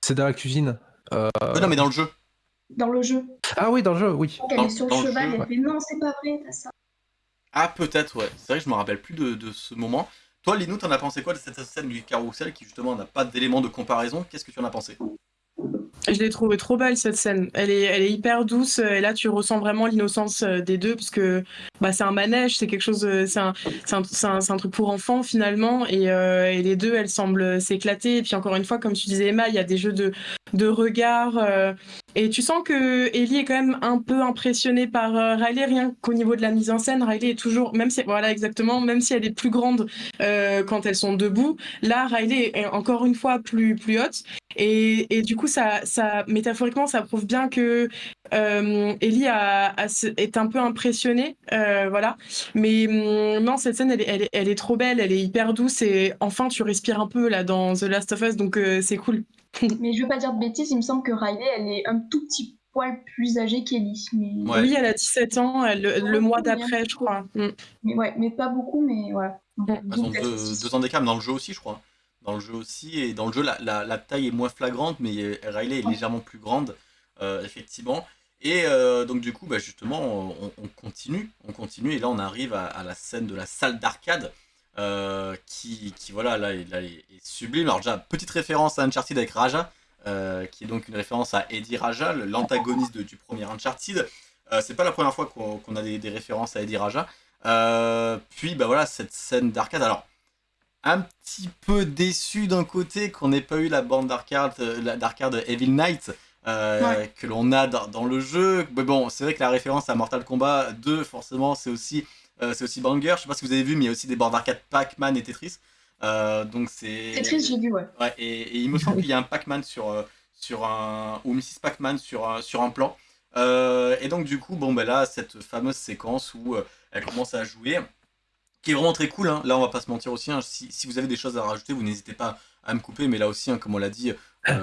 C'est dans la cuisine.
non, mais dans le jeu.
Dans le jeu.
Ah oui, dans le jeu, oui.
elle est sur le cheval, elle fait non, c'est pas vrai, t'as ça.
Ah, peut-être, ouais. C'est vrai que je me rappelle plus de, de ce moment. Toi, Linou, t'en as pensé quoi de cette scène du carrousel qui justement n'a pas d'élément de comparaison? Qu'est-ce que tu en as pensé?
Je l'ai trouvée trop belle cette scène. Elle est, elle est hyper douce et là tu ressens vraiment l'innocence euh, des deux parce que bah, c'est un manège, c'est quelque chose, euh, c'est un, un, un, truc pour enfants finalement et, euh, et, les deux elles semblent s'éclater. Et puis encore une fois, comme tu disais Emma, il y a des jeux de, de regard et tu sens que Ellie est quand même un peu impressionnée par Riley rien qu'au niveau de la mise en scène. Riley est toujours, même si voilà exactement, même si elle est plus grande quand elles sont debout, là Riley est encore une fois plus plus haute et, et du coup ça ça, métaphoriquement, ça prouve bien que euh, Ellie a, est un peu impressionnée, euh, voilà. Mais hum, non, cette scène, elle est, elle, est, trop belle, elle est hyper douce et enfin, tu respires un peu là dans The Last of Us, donc euh, c'est cool.
mais je veux pas dire de bêtises, il me semble que Riley, elle est un tout petit poil plus âgée qu'Ellie. Mais...
Oui, elle a 17 ans, le mois d'après, je crois.
Mm. Mais ouais, mais pas beaucoup, mais voilà.
Ouais. Elles ont deux, ans d'écart, dans le jeu aussi, je crois dans le jeu aussi. Et dans le jeu, la, la, taille est moins flagrante, mais Riley est légèrement plus grande, euh, effectivement. Et euh, donc du coup, bah, justement, on, continue, on continue, et là on arrive à, la scène de la salle d'arcade, euh, qui, qui, voilà, là, est sublime. Alors déjà, petite référence à Uncharted avec Raja, qui est donc une référence à Eddie Raja, l'antagoniste du premier Uncharted. c'est pas la première fois qu'on a des, références à Eddie Raja. puis bah voilà, cette scène d'arcade. Alors, un petit peu déçu d'un côté qu'on n'ait pas eu la bande d'arcade Evil Knight. que l'on a dans, le jeu. Mais bon, c'est vrai que la référence à Mortal Kombat 2, forcément, c'est aussi euh, c'est aussi Banger. Je sais pas si vous avez vu, mais il y a aussi des bords d'arcade Pac-Man et Tetris. Euh, donc c'est.
Tetris, j'ai vu, ouais.
ouais et, il me semble qu'il y a un Pac-Man sur, euh, sur un. ou Mrs. Pac-Man sur un, sur un plan. et donc, du coup, bon, ben là, cette fameuse séquence où elle commence à jouer, qui est vraiment très cool. Hein. Là, on va pas se mentir aussi. Hein. Si, si, vous avez des choses à rajouter, vous n'hésitez pas à me couper. Mais là aussi, hein, comme on l'a dit,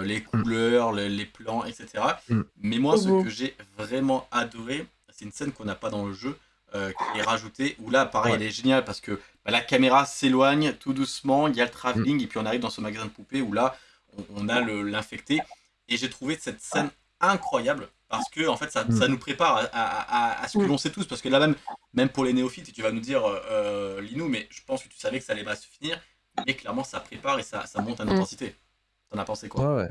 les mm. couleurs, les, plans, etc. Mm. Mais moi, ce que j'ai vraiment adoré, c'est une scène qu'on n'a pas dans le jeu. Euh, qui est rajouté où là, pareil, elle est géniale parce que bah, la caméra s'éloigne tout doucement, il y a le travelling, mm. et puis on arrive dans ce magasin de poupées où là, on, a l'infecté. Et j'ai trouvé cette scène incroyable parce que en fait ça, mm. ça nous prépare à, ce que mm. l'on sait tous parce que là même même pour les néophytes tu vas nous dire euh, euh Linou mais je pense que tu savais que ça allait pas se finir mais clairement ça prépare et ça, ça monte en intensité t'en as pensé quoi?
Ouais.
Ouais,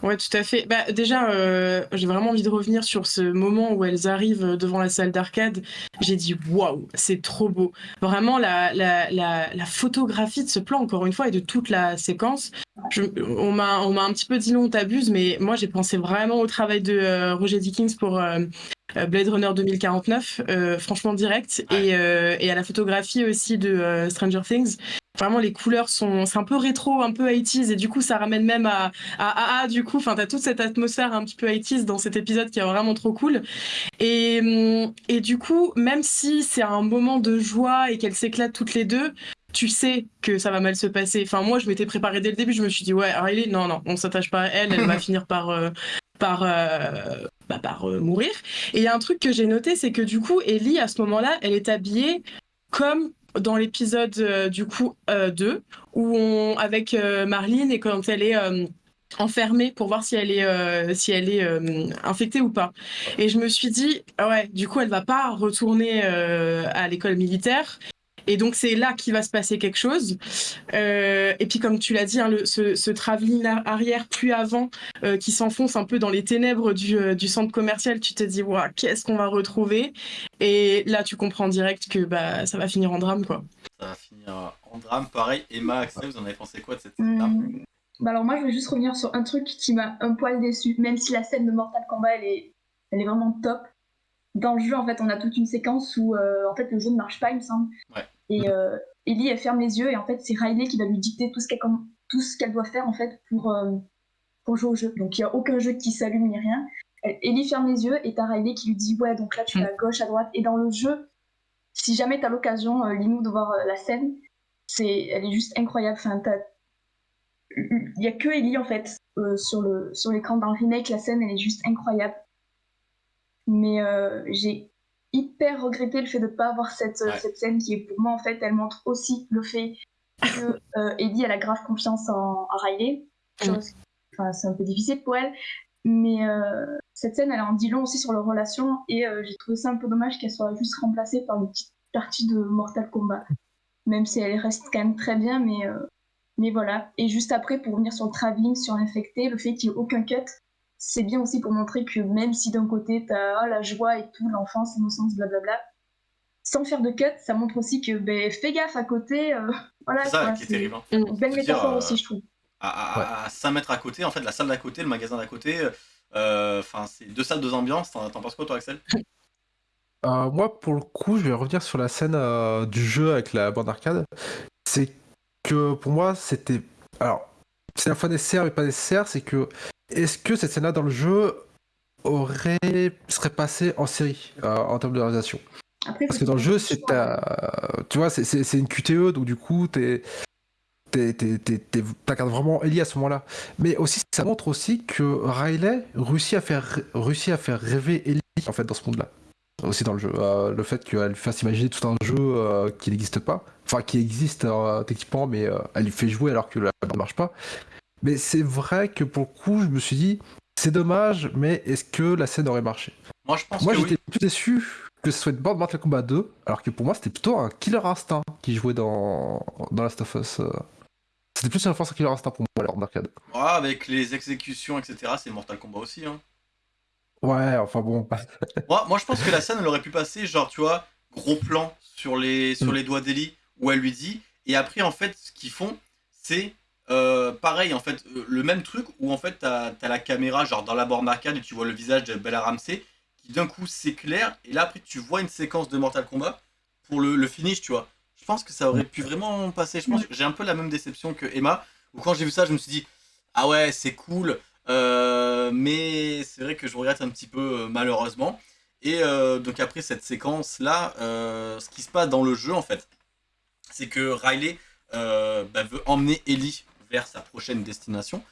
tout à fait. Bah, déjà, euh, j'ai vraiment envie de revenir sur ce moment où elles arrivent devant la salle d'arcade. J'ai dit waouh, c'est trop beau. Vraiment, la, la, la, la, photographie de ce plan, encore une fois, et de toute la séquence. Je, on m'a un petit peu dit non, t'abuses, mais moi, j'ai pensé vraiment au travail de euh, Roger Dickens pour euh, Blade Runner 2049, franchement direct, et, et, à la photographie aussi de Stranger Things. Vraiment, les couleurs sont, c'est un peu rétro, un peu 80s, et du coup, ça ramène même à, à, à, du coup, enfin, t'as toute cette atmosphère un petit peu 80s dans cet épisode qui est vraiment trop cool. Et, hum, et du coup, même si c'est un moment de joie et qu'elles s'éclatent toutes les deux, tu sais que ça va mal se passer. Enfin, moi, je m'étais préparée dès le début, je me suis dit, ouais, Riley, non, non, on s'attache pas à elle, elle va finir par, euh, par, euh, bah, par euh, mourir. Et il y a un truc que j'ai noté, c'est que du coup, Ellie, à ce moment-là, elle est habillée comme dans l'épisode euh, du coup 2 euh, où on avec euh, Marlene et quand elle est enfermée pour voir si elle est si elle est infectée ou pas. Et je me suis dit ouais, du coup elle va pas retourner à l'école militaire et donc, c'est là qu'il va se passer quelque chose. Euh, et puis, comme tu l'as dit, hein, le, ce, ce travelling arrière plus avant euh, qui s'enfonce un peu dans les ténèbres du, euh, du centre commercial, tu te dis, wow, qu'est-ce qu'on va retrouver? Et là, tu comprends direct que bah, ça va finir en drame. quoi.
Ça va finir en drame, pareil. Emma, Axel, vous en avez pensé quoi de cette scène-là?
Mmh. bah alors moi je voulais juste revenir sur un truc qui m'a un poil déçu, même si la scène de Mortal Kombat elle est, elle est vraiment top. Dans le jeu en fait on a toute une séquence où en fait le jeu ne marche pas il me semble.
Ouais.
Et euh, Ellie, elle ferme les yeux et en fait, c'est Riley qui va lui dicter tout ce qu'elle, doit faire en fait pour, euh, pour jouer au jeu. Donc il n'y a aucun jeu qui s'allume ni rien. Ellie ferme les yeux et t'as Riley qui lui dit ouais donc là tu vas à gauche, à droite. Et dans le jeu, si jamais t'as l'occasion, euh, Linou, de voir la scène, c'est, elle est juste incroyable. Enfin, il y a que Ellie en fait sur le sur l'écran dans le remake. La scène, elle est juste incroyable. Mais j'ai hyper regretté le fait de ne pas avoir cette, cette scène qui est pour moi en fait elle montre aussi le fait que euh, Eddie elle a grave confiance en, Riley. Mm. enfin, c'est un peu difficile pour elle. Mais euh, cette scène elle en dit long aussi sur leur relation et euh, j'ai trouvé ça un peu dommage qu'elle soit juste remplacée par une petite partie de Mortal Kombat. Même si elle reste quand même très bien mais euh, mais voilà. Et juste après pour revenir sur le travelling sur l'infecté le fait qu'il n'y ait aucun cut c'est bien aussi pour montrer que même si d'un côté tu as oh, la joie et tout, l'enfance, l'innocence, blablabla, sans faire de cut, ça montre aussi que ben, fais gaffe à côté. Euh, voilà,
c'est ça qui est terrible. Hein.
Une belle métaphore euh, aussi, je trouve.
À, 5 mètres à côté, en fait, la salle d'à côté, le magasin d'à côté, euh, enfin, c'est deux salles, deux ambiances. T'en penses quoi, toi, Axel?
Moi, pour le coup, je vais revenir sur la scène du jeu avec la bande arcade. C'est que pour moi, c'était. Alors, c'est un fois nécessaire, mais pas nécessaire, c'est que est-ce que cette scène-là dans le jeu aurait serait passée en série euh, en termes de réalisation? Parce que dans le jeu, c'est tu vois, c'est une QTE, donc du coup, t'es t'incarnes vraiment Ellie à ce moment-là. Mais aussi, ça montre aussi que Riley réussit à faire, réussit à faire rêver Ellie en fait dans ce monde-là. Aussi dans le jeu. Euh, le fait qu'elle fasse imaginer tout un jeu euh, qui n'existe pas. Enfin, qui existe techniquement, mais elle lui fait jouer alors que la ne marche pas. Mais c'est vrai que pour le coup, je me suis dit, c'est dommage, mais est-ce que la scène aurait marché?
Moi, je pense
Moi,
j'étais
plus déçu que ce soit de Mortal Kombat 2, alors que pour moi, c'était plutôt un Killer Instinct qui jouait dans, dans Last of Us. Euh. C'était plus une référence à Killer Instinct pour moi, alors d'arcade.
Ah, avec les exécutions, etc., c'est Mortal Kombat aussi. Hein.
Ouais, enfin bon.
moi, moi, je pense que la scène, elle aurait pu passer, genre, tu vois, gros plan sur les, sur
Mm.
les doigts d'Ellie, où elle lui dit. Et après, en fait, ce qu'ils font, c'est euh, pareil, en fait, euh, le même truc où, en fait, t'as as la caméra, genre, dans la borne arcade, et tu vois le visage de Bella Ramsey, qui d'un coup s'éclaire. Et là, après, tu vois une séquence de Mortal Kombat pour le, le finish, tu vois. Je pense que ça aurait pu vraiment passer. Je pense que j'ai un peu la même déception que Emma, où quand j'ai vu ça, je me suis dit, ah ouais, c'est cool. Euh, mais c'est vrai que je regrette un petit peu euh, malheureusement. Et euh, donc après cette séquence là, euh, ce qui se passe dans le jeu en fait, c'est que Riley euh, bah, veut emmener Ellie vers sa prochaine destination.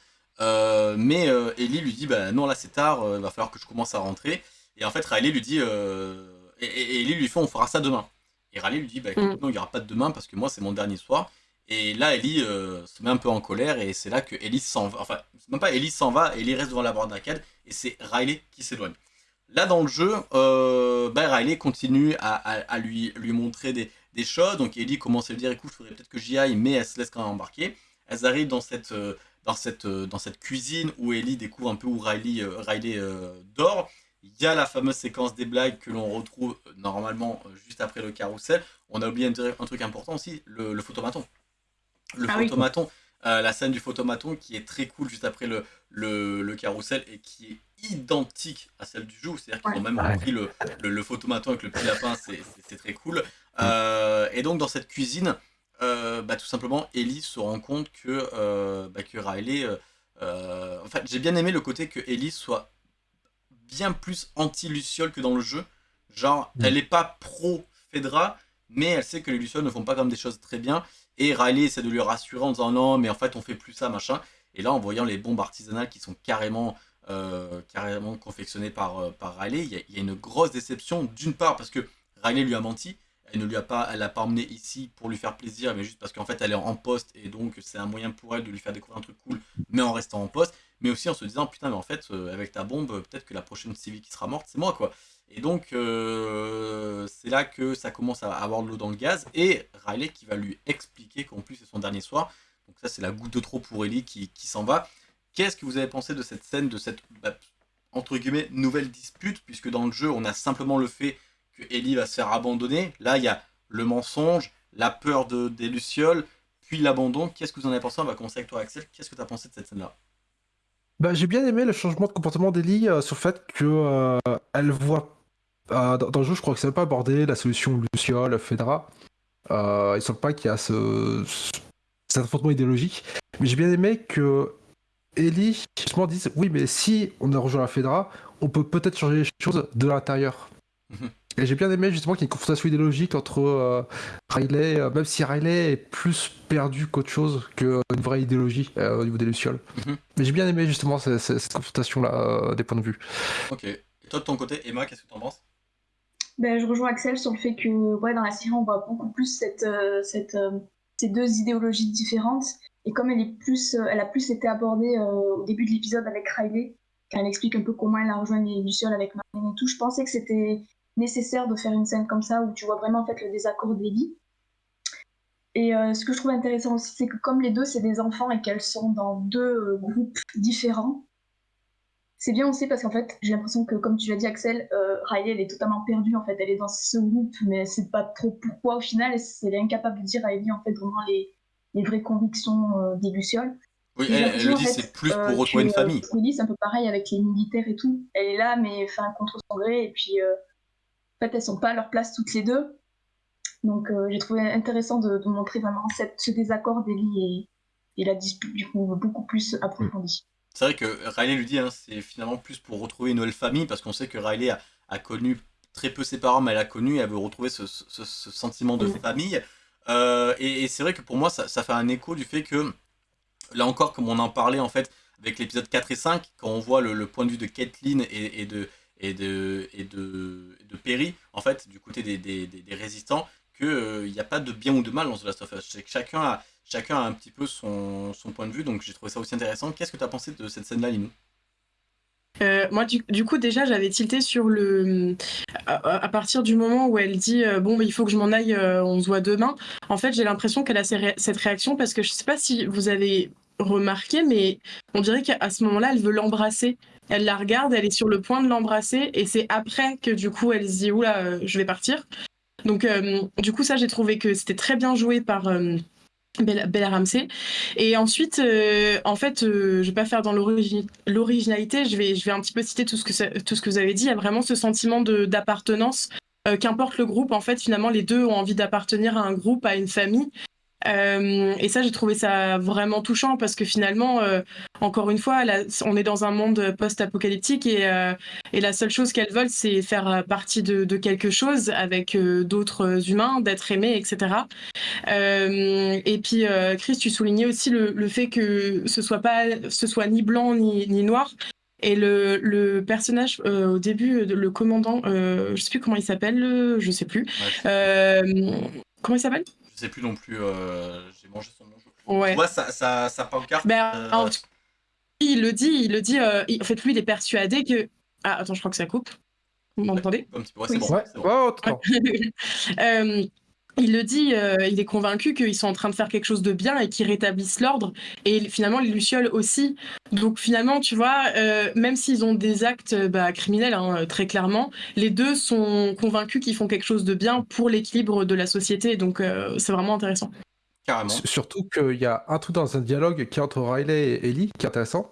Euh, mais euh, Ellie lui dit bah non là c'est tard, il va falloir que je commence à rentrer. Et en fait Riley lui dit euh, et, Ellie lui fait on fera ça demain. Et Riley lui dit bah écoute,
Mm.
non il n'y aura pas de demain parce que moi c'est mon dernier soir. Et là Ellie euh, se met un peu en colère et c'est là que Ellie s'en va. Enfin même pas Ellie s'en va, Ellie reste devant la borne d'arcade et c'est Riley qui s'éloigne. Là dans le jeu, euh, bah, Riley continue à, à- à lui, lui montrer des, des choses. Donc Ellie commence à lui dire écoute, il faudrait peut-être que j'y aille, mais elle se laisse quand même embarquer. Elles arrivent dans cette, euh, dans cette, euh, dans cette cuisine où Ellie découvre un peu où Riley, euh, Riley euh, dort. Il y a la fameuse séquence des blagues que l'on retrouve normalement juste après le carrousel. On a oublié un, tr- un truc important aussi, le, le photomaton. Le
Ah oui.
photomaton, euh, la scène du photomaton qui est très cool juste après le, le, le carrousel et qui est identique à celle du jeu. C'est-à-dire qu'ils ont même
Ouais.
repris le, le, le photomaton avec le petit lapin, c'est- très cool. Euh, et donc dans cette cuisine, euh, bah, tout simplement, Ellie se rend compte que, euh, bah, que Riley... euh, euh, en fait, j'ai bien aimé le côté que Ellie soit bien plus anti-Luciole que dans le jeu. Genre,
Mm.
elle est pas pro-Fedra, mais elle sait que les Lucioles ne font pas comme des choses très bien. Et Riley essaie de lui rassurer en disant non, mais en fait, on fait plus ça, machin. Et là, en voyant les bombes artisanales qui sont carrément, euh, carrément confectionnées par, par Riley, il y, a- il y a une grosse déception. D'une part, parce que Riley lui a menti. Elle ne pas, l'a pas emmené ici pour lui faire plaisir, mais juste parce qu'en fait, elle est en poste et donc c'est un moyen pour elle de lui faire découvrir un truc cool, mais en restant en poste. Mais aussi en se disant putain, mais en fait, euh, avec ta bombe, peut-être que la prochaine civile qui sera morte, c'est moi, quoi. Et donc, euh, c'est là que ça commence à avoir de l'eau dans le gaz. Et Riley qui va lui expliquer qu'en plus c'est son dernier soir. Donc, ça, c'est la goutte de trop pour Ellie qui, qui s'en va. Qu'est-ce que vous avez pensé de cette scène, de cette bah, entre guillemets nouvelle dispute? Puisque dans le jeu, on a simplement le fait que Ellie va se faire abandonner. Là, il y a le mensonge, la peur de, des Lucioles, puis l'abandon. Qu'est-ce que vous en avez pensé On va commencer avec toi, Axel? Qu'est-ce que tu as pensé de cette scène-là?
Bah, j'ai bien aimé le changement de comportement d'Ellie euh, sur le fait que euh, elle voit euh, dans, dans le jeu, je crois que c'est même pas abordé la solution Luciole, Fedra. Il semble pas qu'il y a ce, ce- cet affrontement idéologique, mais j'ai bien aimé que Ellie justement dise oui, mais si on a rejoint la Fedra, on peut peut-être changer les choses de l'intérieur. Et j'ai bien aimé justement qu'il y ait une confrontation idéologique entre euh, Riley, euh, même si Riley est plus perdu qu'autre chose qu'une vraie idéologie euh, au niveau des Lucioles.
Mhm.
Mais j'ai bien aimé justement cette, cette- cette confrontation-là euh, des points de vue.
Ok. Et toi, de ton côté, Emma, qu'est-ce que tu en penses?
Ben, je rejoins Axel sur le fait que ouais, dans la série, on voit beaucoup plus cette, euh, cette, euh, ces deux idéologies différentes. Et comme elle, est plus, euh, elle a plus été abordée euh, au début de l'épisode avec Riley, quand elle explique un peu comment elle a rejoint les Lucioles avec Marlène et tout, je pensais que c'était nécessaire de faire une scène comme ça où tu vois vraiment en fait, le désaccord d'Ellie. Et euh, ce que je trouve intéressant aussi, c'est que comme les deux, c'est des enfants et qu'elles sont dans deux euh, groupes différents, c'est bien aussi parce qu'en fait, j'ai l'impression que, comme tu l'as dit, Axel, euh, Riley, elle est totalement perdue. En fait, elle est dans ce groupe, mais elle sait pas trop pourquoi au final. Elle est incapable de dire à Ellie, en fait, vraiment les, les vraies convictions euh, des Lucioles.
Oui, elle, elle le dit, c'est plus pour retrouver une famille.
Ellie, c'est un peu pareil avec les militaires et tout. Elle est là, mais enfin, contre son gré. Et puis, en fait, elles sont pas à leur place toutes les deux. Donc, euh, j'ai trouvé intéressant de, de montrer vraiment cette, ce désaccord d'Ellie et, et la dispute, du coup, beaucoup plus approfondie.
C'est vrai que Riley lui dit, hein, c'est finalement plus pour retrouver une nouvelle famille, parce qu'on sait que Riley a, a connu très peu ses parents, mais elle a connu, elle veut retrouver ce, ce- ce sentiment de famille. Euh, et et c'est vrai que pour moi, ça, ça fait un écho du fait que, là encore, comme on en parlait en fait avec l'épisode 4 et 5, quand on voit le, le point de vue de et, et de, et, de, et, de, de Perry, en fait, du côté des, des, des- résistants, qu'il n'y a pas de bien ou de mal dans The Last of Us. Chacun a, chacun a un petit peu son, son point de vue, donc j'ai trouvé ça aussi intéressant. Qu'est-ce que tu as pensé de cette scène-là, Linou
Euh, moi, du, coup, déjà, j'avais tilté sur le. À, partir du moment où elle dit euh, Bon, il faut que je m'en aille, euh, on se voit demain. En fait, j'ai l'impression qu'elle a cette réaction parce que je sais pas si vous avez remarqué, mais on dirait qu'à ce moment-là, elle veut l'embrasser. Elle la regarde, elle est sur le point de l'embrasser, et c'est après que du coup, elle se dit Oula, je vais partir. Donc, du coup, ça, j'ai trouvé que c'était très bien joué par. Bella, Ramsey. Et ensuite, euh, en fait, euh, je vais pas faire dans l'originalité, je vais, je vais un petit peu citer tout ce que, tout ce que vous avez dit. Il y a vraiment ce sentiment d'appartenance. Euh, qu'importe le groupe, en fait, finalement, les deux ont envie d'appartenir à un groupe, à une famille. Euh, et ça, j'ai trouvé ça vraiment touchant parce que finalement, euh, encore une fois, on est dans un monde post-apocalyptique et, euh, et, la seule chose qu'elles veulent, c'est faire partie de, de, quelque chose avec d'autres humains, d'être aimés, etc. et puis, Chris, tu soulignais aussi le, le, fait que ce soit pas, ce soit ni blanc ni, ni noir. Et le, le personnage au début, le commandant, je sais plus comment il s'appelle, je sais plus. comment il s'appelle?
Je sais plus non plus, euh, j'ai mangé son nom. Ouais. Tu vois, ça, ça, ça pancarte.
Ben, euh... il le dit, il le dit. Euh, en fait, lui, il est persuadé que. Ah, attends, je crois que ça coupe. Vous m'entendez?
Un petit peu, ouais, c'est bon. Ouais, bon.
euh, il le dit, euh, il est convaincu qu'ils sont en train de faire quelque chose de bien et qu'ils rétablissent l'ordre. Et finalement, les Lucioles aussi. Donc finalement, tu vois, euh, même s'ils ont des actes bah, criminels, hein, très clairement, les deux sont convaincus qu'ils font quelque chose de bien pour l'équilibre de la société. Donc euh, c'est vraiment intéressant.
Carrément.
Surtout qu'il y a un tout dans un dialogue qui est entre Riley et Ellie, qui est intéressant.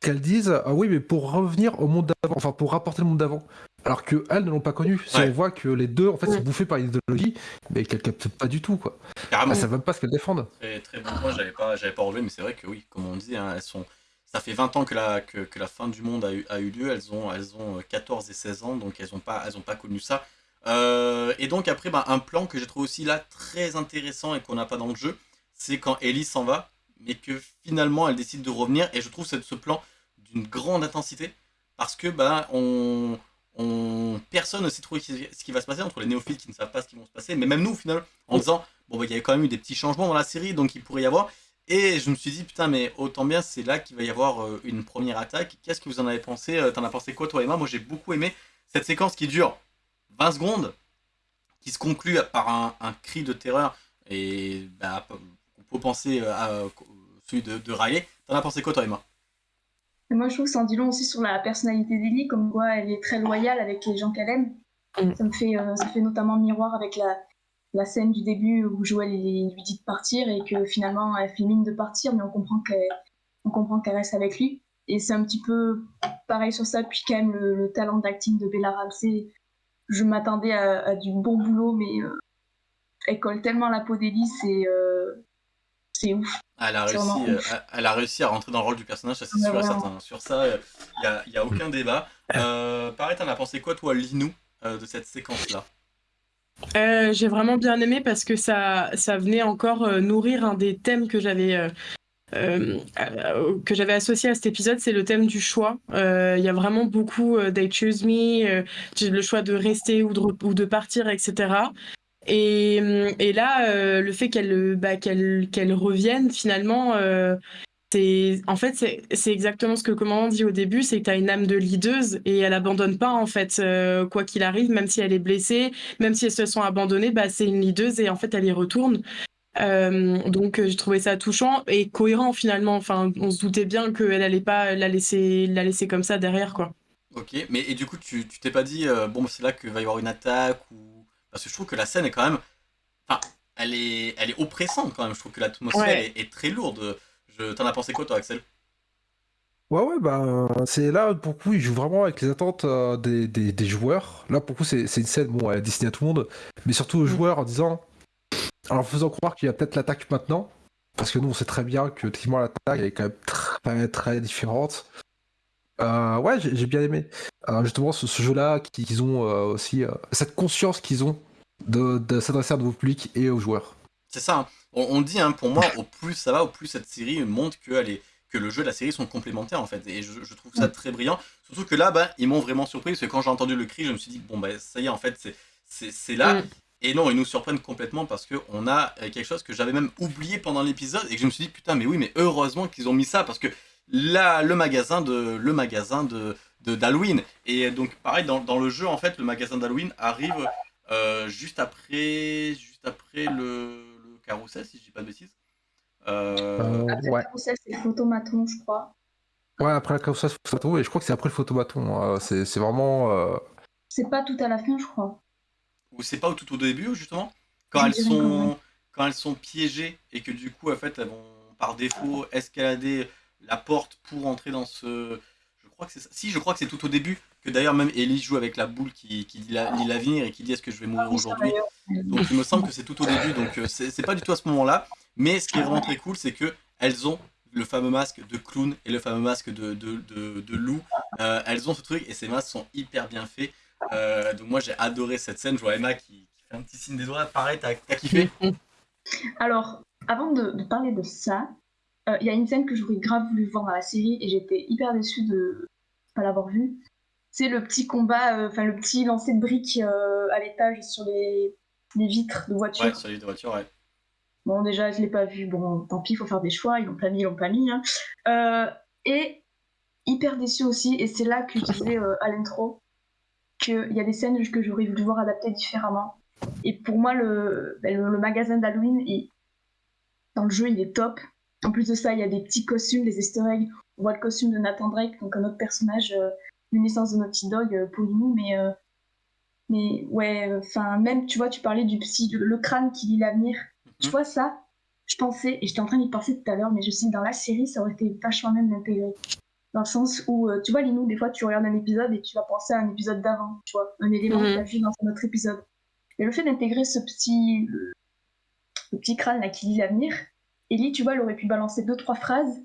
Qu'elles disent, ah oui, mais pour revenir au monde d'avant, enfin pour rapporter le monde d'avant alors que elles ne l'ont pas connu. Si on voit que les deux en fait sont bouffés par l'idéologie, mais qu'elles captent pas du tout quoi. Carrément. Elles savent même pas ce qu'elles défendent.
Très, très bon point, j'avais pas, j'avais pas relevé, mais c'est vrai que oui, comme on dit, hein, elles sont. Ça fait 20 ans que la, que, que, la fin du monde a eu, a eu lieu, elles ont, elles ont 14 et 16 ans, donc elles n'ont pas, elles ont pas connu ça. Euh, et donc après, bah, un plan que j'ai trouvé aussi là très intéressant et qu'on n'a pas dans le jeu, c'est quand Ellie s'en va, mais que finalement elle décide de revenir, et je trouve ce plan d'une grande intensité, parce que bah, on, on... personne ne sait trop ce qui va se passer entre les néophytes qui ne savent pas ce qui va se passer, mais même nous, au final, en disant, bon, bah, il y avait quand même eu des petits changements dans la série, donc il pourrait y avoir. Et je me suis dit, putain, mais autant bien, c'est là qu'il va y avoir euh, une première attaque. Qu'est-ce que vous en avez pensé euh, T'en as pensé quoi, toi, Emma? Moi, j'ai beaucoup aimé cette séquence qui dure 20 secondes, qui se conclut par un, cri de terreur, et bah, on peut penser euh, à celui de, de Riley. T'en as pensé quoi, toi, Emma?
Moi, je trouve que ça en dit long aussi sur la personnalité d'Ellie, comme quoi elle est très loyale avec les gens qu'elle aime. Mm. Ça me fait, euh, ça fait notamment miroir avec la, la scène du début où Joël lui dit de partir et que finalement elle fait mine de partir, mais on comprend qu'elle, on comprend qu'elle reste avec lui. Et c'est un petit peu pareil sur ça. Puis quand même le, talent d'acting de Bella Ramsey, je m'attendais à, du bon boulot, mais euh, elle colle tellement la peau d'Ellie, c'est euh, c'est ouf.
Elle a, réussi, euh, elle a réussi à rentrer dans le rôle du personnage, ça c'est sûr et certain. Sur ça, il euh, n'y a, a, aucun débat. Euh, pareil, t'en as pensé quoi, toi, Linou, de cette séquence-là?
J'ai vraiment bien aimé parce que ça, ça venait encore nourrir un des thèmes que j'avais. que j'avais associé à cet épisode, c'est le thème du choix. Il y a vraiment beaucoup They Choose Me, le choix de rester ou de, ou de partir, etc. Et, euh, et là, euh, le fait qu'elle bah, qu'elle revienne, finalement, euh, en fait, c'est exactement ce que commandant dit au début, c'est que tu as une âme de leaduse et elle abandonne pas, en fait, quoi qu'il arrive, même si elle est blessée, même si elles se sont abandonnées, bah, c'est une leaduse et en fait, elle y retourne. donc j'ai trouvé ça touchant et cohérent finalement. Enfin, on se doutait bien qu'elle allait pas la laisser, la laisser comme ça derrière, quoi.
Ok, mais et du coup, tu t'es pas dit, bon, c'est là qu'il va y avoir une attaque ou parce que je trouve que la scène est quand même. Enfin, elle est, elle est oppressante quand même. Je trouve que l'atmosphère est, très lourde. Je... T'en as pensé quoi, toi, Axel?
Ouais, ouais, bah, c'est là, pour le coup, il joue vraiment avec les attentes euh, des, des, joueurs. Là, pour le coup, c'est une scène, bon, elle est destinée à tout le monde, mais surtout aux mm. joueurs en disant. Alors, en faisant croire qu'il y a peut-être l'attaque maintenant, parce que nous, on sait très bien que, effectivement, l'attaque est quand même très, très différente. Euh, ouais, j'ai bien aimé. Euh, justement, ce, jeu-là, qu'ils ont euh, aussi cette conscience qu'ils ont de, s'adresser à nouveau public et aux joueurs.
C'est ça. Hein. On, dit, hein, pour moi, au plus ça va, au plus cette série montre que, elle est, que le jeu et la série sont complémentaires en fait. Et je, trouve ça très brillant. Surtout que là, bah, ils m'ont vraiment surpris parce que quand j'ai entendu le cri, je me suis dit, bon, bah, ça y est, en fait, c'est là. Mm. Et non, ils nous surprennent complètement parce qu'on a quelque chose que j'avais même oublié pendant l'épisode et que je me suis dit, putain, mais oui, mais heureusement qu'ils ont mis ça parce que la, le magasin de le magasin de d'Halloween. Et donc pareil dans, dans, le jeu en fait le magasin d'Halloween arrive euh, juste après juste après le, le carrousel si je dis pas de bêtises.
Euh... Après ouais. le carrousel c'est le photomaton je crois.
Ouais après le carrousel c'est le photo et je crois que c'est après le photomaton. C'est vraiment. Euh...
C'est pas tout à la fin je crois.
Ou c'est pas tout au début justement? Quand elles sont quand elles sont piégées et que du coup en fait elles vont par défaut escalader la porte pour entrer dans ce je crois que c'est ça. Si je crois que c'est tout au début que d'ailleurs même Ellie joue avec la boule qui, qui dit l'avenir et qui dit est-ce que je vais mourir aujourd'hui? donc il me semble que c'est tout au début donc euh, c'est pas du tout à ce moment là mais ce qui est vraiment très cool c'est que elles ont le fameux masque de clown et le fameux masque de, de, de, de loup. Euh, elles ont ce truc et ces masques sont hyper bien faits. Euh, donc moi j'ai adoré cette scène. Je vois Emma qui, qui fait un petit signe des doigts. Pareil t'as kiffé?
Alors avant de, de, parler de ça il euh, y a une scène que j'aurais grave voulu voir dans la série et j'étais hyper déçue de pas l'avoir vue. C'est le petit combat, euh, enfin le petit lancer de briques euh, à l'étage sur les, les, vitres de voiture.
Ouais, sur les voitures, ouais.
Bon, déjà, je l'ai pas vu. Bon, tant pis, il faut faire des choix. Ils l'ont pas mis, ils l'ont pas mis. Hein. et hyper déçue aussi, et c'est là que je disais à l'intro qu'il y a des scènes que j'aurais voulu voir adaptées différemment. Et pour moi, le, ben, le, le magasin d'Halloween, dans le jeu, il est top. En plus de ça, il y a des petits costumes, des easter eggs. On voit le costume de Nathan Drake, donc un autre personnage euh, une naissance de Naughty Dog euh, pour nous, mais euh, mais ouais, enfin même tu vois, tu parlais du psy, le, crâne qui lit l'avenir. Tu mhm. vois ça? Je pensais et j'étais en train d'y penser tout à l'heure, mais je sais dans la série, ça aurait été vachement même d'intégrer. Dans le sens où, tu vois, Linou, des fois, tu regardes un épisode et tu vas penser à un épisode d'avant, tu vois, un élément que tu as vu dans un autre épisode. Et le fait d'intégrer ce petit, le, petit crâne là qui lit l'avenir, Ellie, tu vois, elle aurait pu balancer deux, trois phrases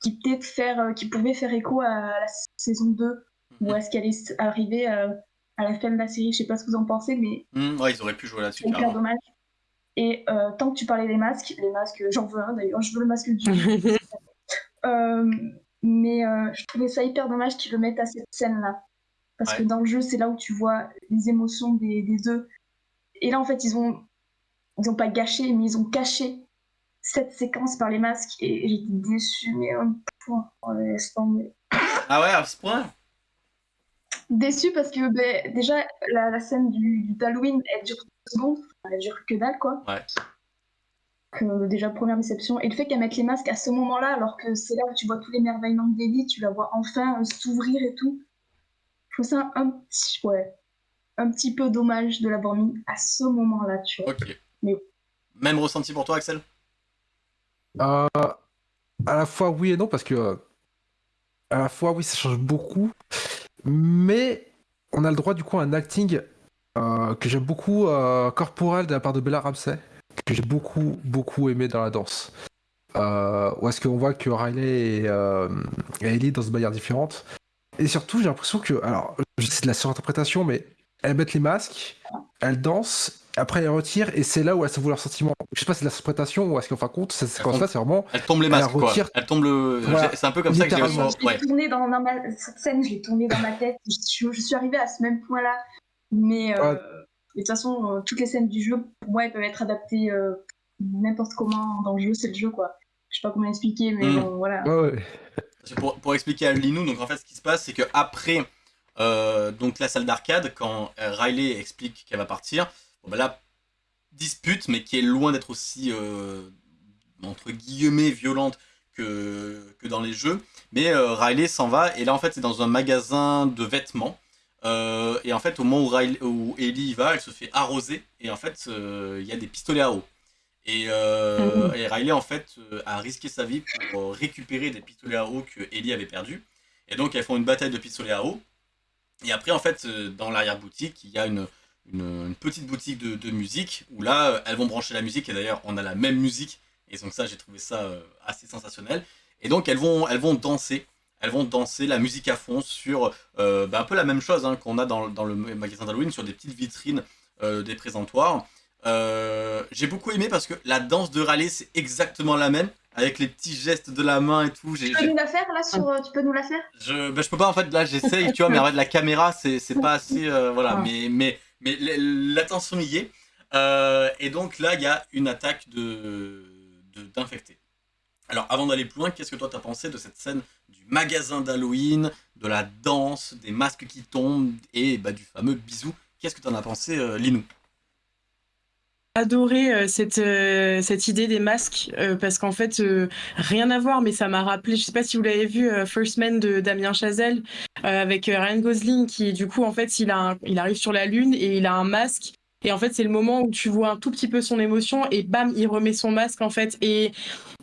qui faire, euh, qui pouvaient faire écho à la saison 2, ou à ce qu'elle est arrivée euh, à la fin de la série. Je sais pas ce que vous en pensez, mais.
Mmh, ouais, ils auraient pu jouer là-dessus.
C'est hyper dommage. Et euh, tant que tu parlais des masques, les masques, j'en veux un d'ailleurs, je veux le masque du. mais je trouvais ça hyper dommage qu'ils le mettent à cette scène-là. Parce que dans le jeu, c'est là où tu vois les émotions des, des deux. Et là, en fait, ils ont, ils ont pas gâché, mais ils ont caché cette séquence par les masques et j'étais déçue, mais un point.
Ah ouais, à ce point?
Déçue parce que ben, déjà, la, la, scène du, d'Halloween, elle dure deux secondes, elle dure que dalle, quoi.
Ouais.
Que, déjà, première déception. Et le fait qu'elle mette les masques à ce moment-là, alors que c'est là où tu vois tous les merveillements d'Ellie, tu la vois enfin euh, s'ouvrir et tout. Je trouve ça un petit, ouais, un petit peu dommage de l'avoir mis à ce moment-là, tu vois.
Ok. Mais... Même ressenti pour toi, Axel?
Euh, à la fois oui et non, parce que euh, à la fois oui, ça change beaucoup, mais on a le droit du coup à un acting euh, que j'aime beaucoup, corporel de la part de Bella Ramsey, que j'ai beaucoup, beaucoup aimé dans la danse. où est-ce qu'on voit que Riley et, Ellie dansent de manière différente. Et surtout, j'ai l'impression que, alors, c'est de la surinterprétation, mais elles mettent les masques, elles dansent, après elle retire et c'est là où elle s'avoue leur sentiment. Je sais pas si c'est de l'interprétation ou est-ce qu'en fin de compte, c'est quand ça, c'est vraiment.
Elle tombe les masques, quoi. Elle tombe le. C'est un peu comme ça que j'ai
ouais. tourné dans, dans ma... Cette scène, je l'ai tournée dans ma tête. Je, je, suis arrivée à ce même point-là. Mais euh, de toute façon, euh, toutes les scènes du jeu, pour moi, elles peuvent être adaptées euh, n'importe comment dans le jeu, c'est le jeu, quoi. Je sais pas comment expliquer, mais mm. bon, voilà.
Ouais, ouais.
Pour, pour, expliquer à Linou, donc en fait, ce qui se passe, c'est que après euh, donc la salle d'arcade, quand Riley explique qu'elle va partir, bon, bah là, dispute, mais qui est loin d'être aussi, euh, entre guillemets, violente que, que dans les jeux. Mais euh, Riley s'en va, et là, en fait, c'est dans un magasin de vêtements. Euh, et en fait, au moment où, Riley, où Ellie y va, elle se fait arroser, et en fait, il y a des pistolets à eau. Et, mhm. et, Riley, en fait, a risqué sa vie pour récupérer des pistolets à eau que Ellie avait perdus. Et donc, elles font une bataille de pistolets à eau. Et après, en fait, dans l'arrière-boutique, il y a une, une, petite boutique de, musique où là, euh, elles vont brancher la musique et d'ailleurs, on a la même musique et donc ça, j'ai trouvé ça euh, assez sensationnel. Et donc, elles vont, elles vont danser. Elles vont danser la musique à fond sur euh, bah, un peu la même chose hein, qu'on a dans, dans, le magasin d'Halloween, sur des petites vitrines des présentoirs. j'ai beaucoup aimé parce que la danse de rallye, c'est exactement la même avec les petits gestes de la main et tout.
Tu peux nous la faire là sur, Tu peux nous la faire?
Je, bah, je peux pas en fait là j'essaye tu vois mais en fait la caméra c'est pas assez voilà ah. mais mais mais l'attention y est. Euh, et donc là, il y a une attaque de d'infectés. Alors, avant d'aller plus loin, qu'est-ce que toi t'as pensé de cette scène du magasin d'Halloween, de la danse, des masques qui tombent et bah, du fameux bisou? Qu'est-ce que t'en as pensé, euh, Linou?
Adoré euh, cette, euh, cette idée des masques parce qu'en fait rien à voir mais ça m'a rappelé je sais pas si vous l'avez vu First Man de Damien Chazelle avec Ryan Gosling qui du coup en fait il a il arrive sur la lune et il a un masque et en fait, c'est le moment où tu vois un tout petit peu son émotion et bam, il remet son masque en fait. Et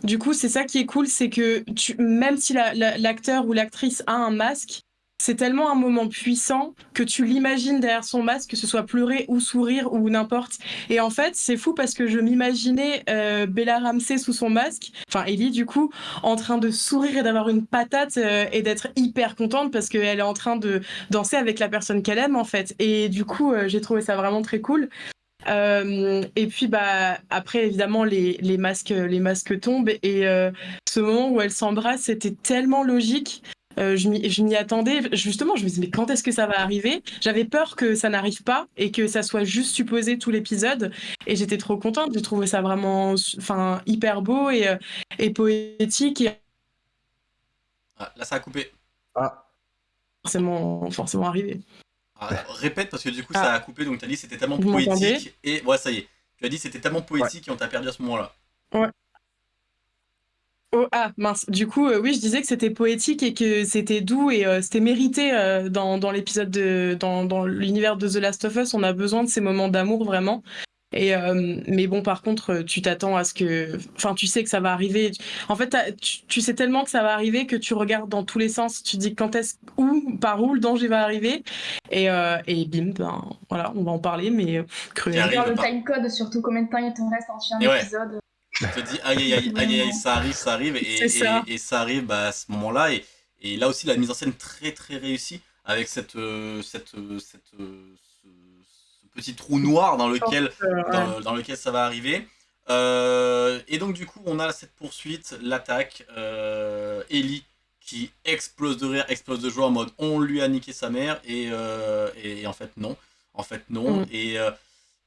du coup, c'est ça qui est cool, c'est que même si l'acteur ou l'actrice a un masque, c'est tellement un moment puissant que tu l'imagines derrière son masque, que ce soit pleurer ou sourire ou n'importe. Et en fait, c'est fou parce que je m'imaginais euh, Bella Ramsey sous son masque, enfin Ellie du coup, en train de sourire et d'avoir une patate euh, et d'être hyper contente parce qu'elle est en train de danser avec la personne qu'elle aime en fait. Et du coup, euh, j'ai trouvé ça vraiment très cool. et puis bah après évidemment les, masques les masques tombent et ce moment où elles s'embrassent c'était tellement logique euh, je m'y attendais. Justement, je me disais, mais quand est-ce que ça va arriver? J'avais peur que ça n'arrive pas et que ça soit juste supposé tout l'épisode. Et j'étais trop contente. J'ai trouvé ça vraiment enfin, hyper beau et, euh, et poétique. Et...
Ah, là, ça a coupé.
Ah.
Forcément, forcément arrivé.
Ah, répète, parce que du coup, ça a coupé. Donc, tu as dit c'était tellement poétique. Et ouais, ça y est. Tu as dit c'était tellement poétique et on t'a perdu à ce moment-là.
Ouais. Oh, ah mince, du coup, euh, oui, je disais que c'était poétique et que c'était doux et euh, c'était mérité euh, dans, dans l'épisode de dans, dans l'univers de The Last of Us. On a besoin de ces moments d'amour vraiment. Et mais bon, par contre, tu t'attends à ce que, enfin, tu sais que ça va arriver. En fait, tu, sais tellement que ça va arriver que tu regardes dans tous les sens. Tu dis quand est-ce, où, par où le danger va arriver. Et, et bim, ben voilà, on va en parler, mais
cruel. le time code, surtout combien de temps il te reste en un épisode.
Tu te dis aïe aïe aïe aïe ça arrive, ça arrive et ça. Et, ça arrive bah, à ce moment-là et, et, là aussi la mise en scène très très réussie avec cette, euh, cette, euh, cette euh, ce, petit trou noir dans lequel, dans, lequel ça va arriver. et donc du coup on a cette poursuite, l'attaque, Ellie qui explose de rire, explose de joie en mode on lui a niqué sa mère et, et, en fait non, en fait non mm. et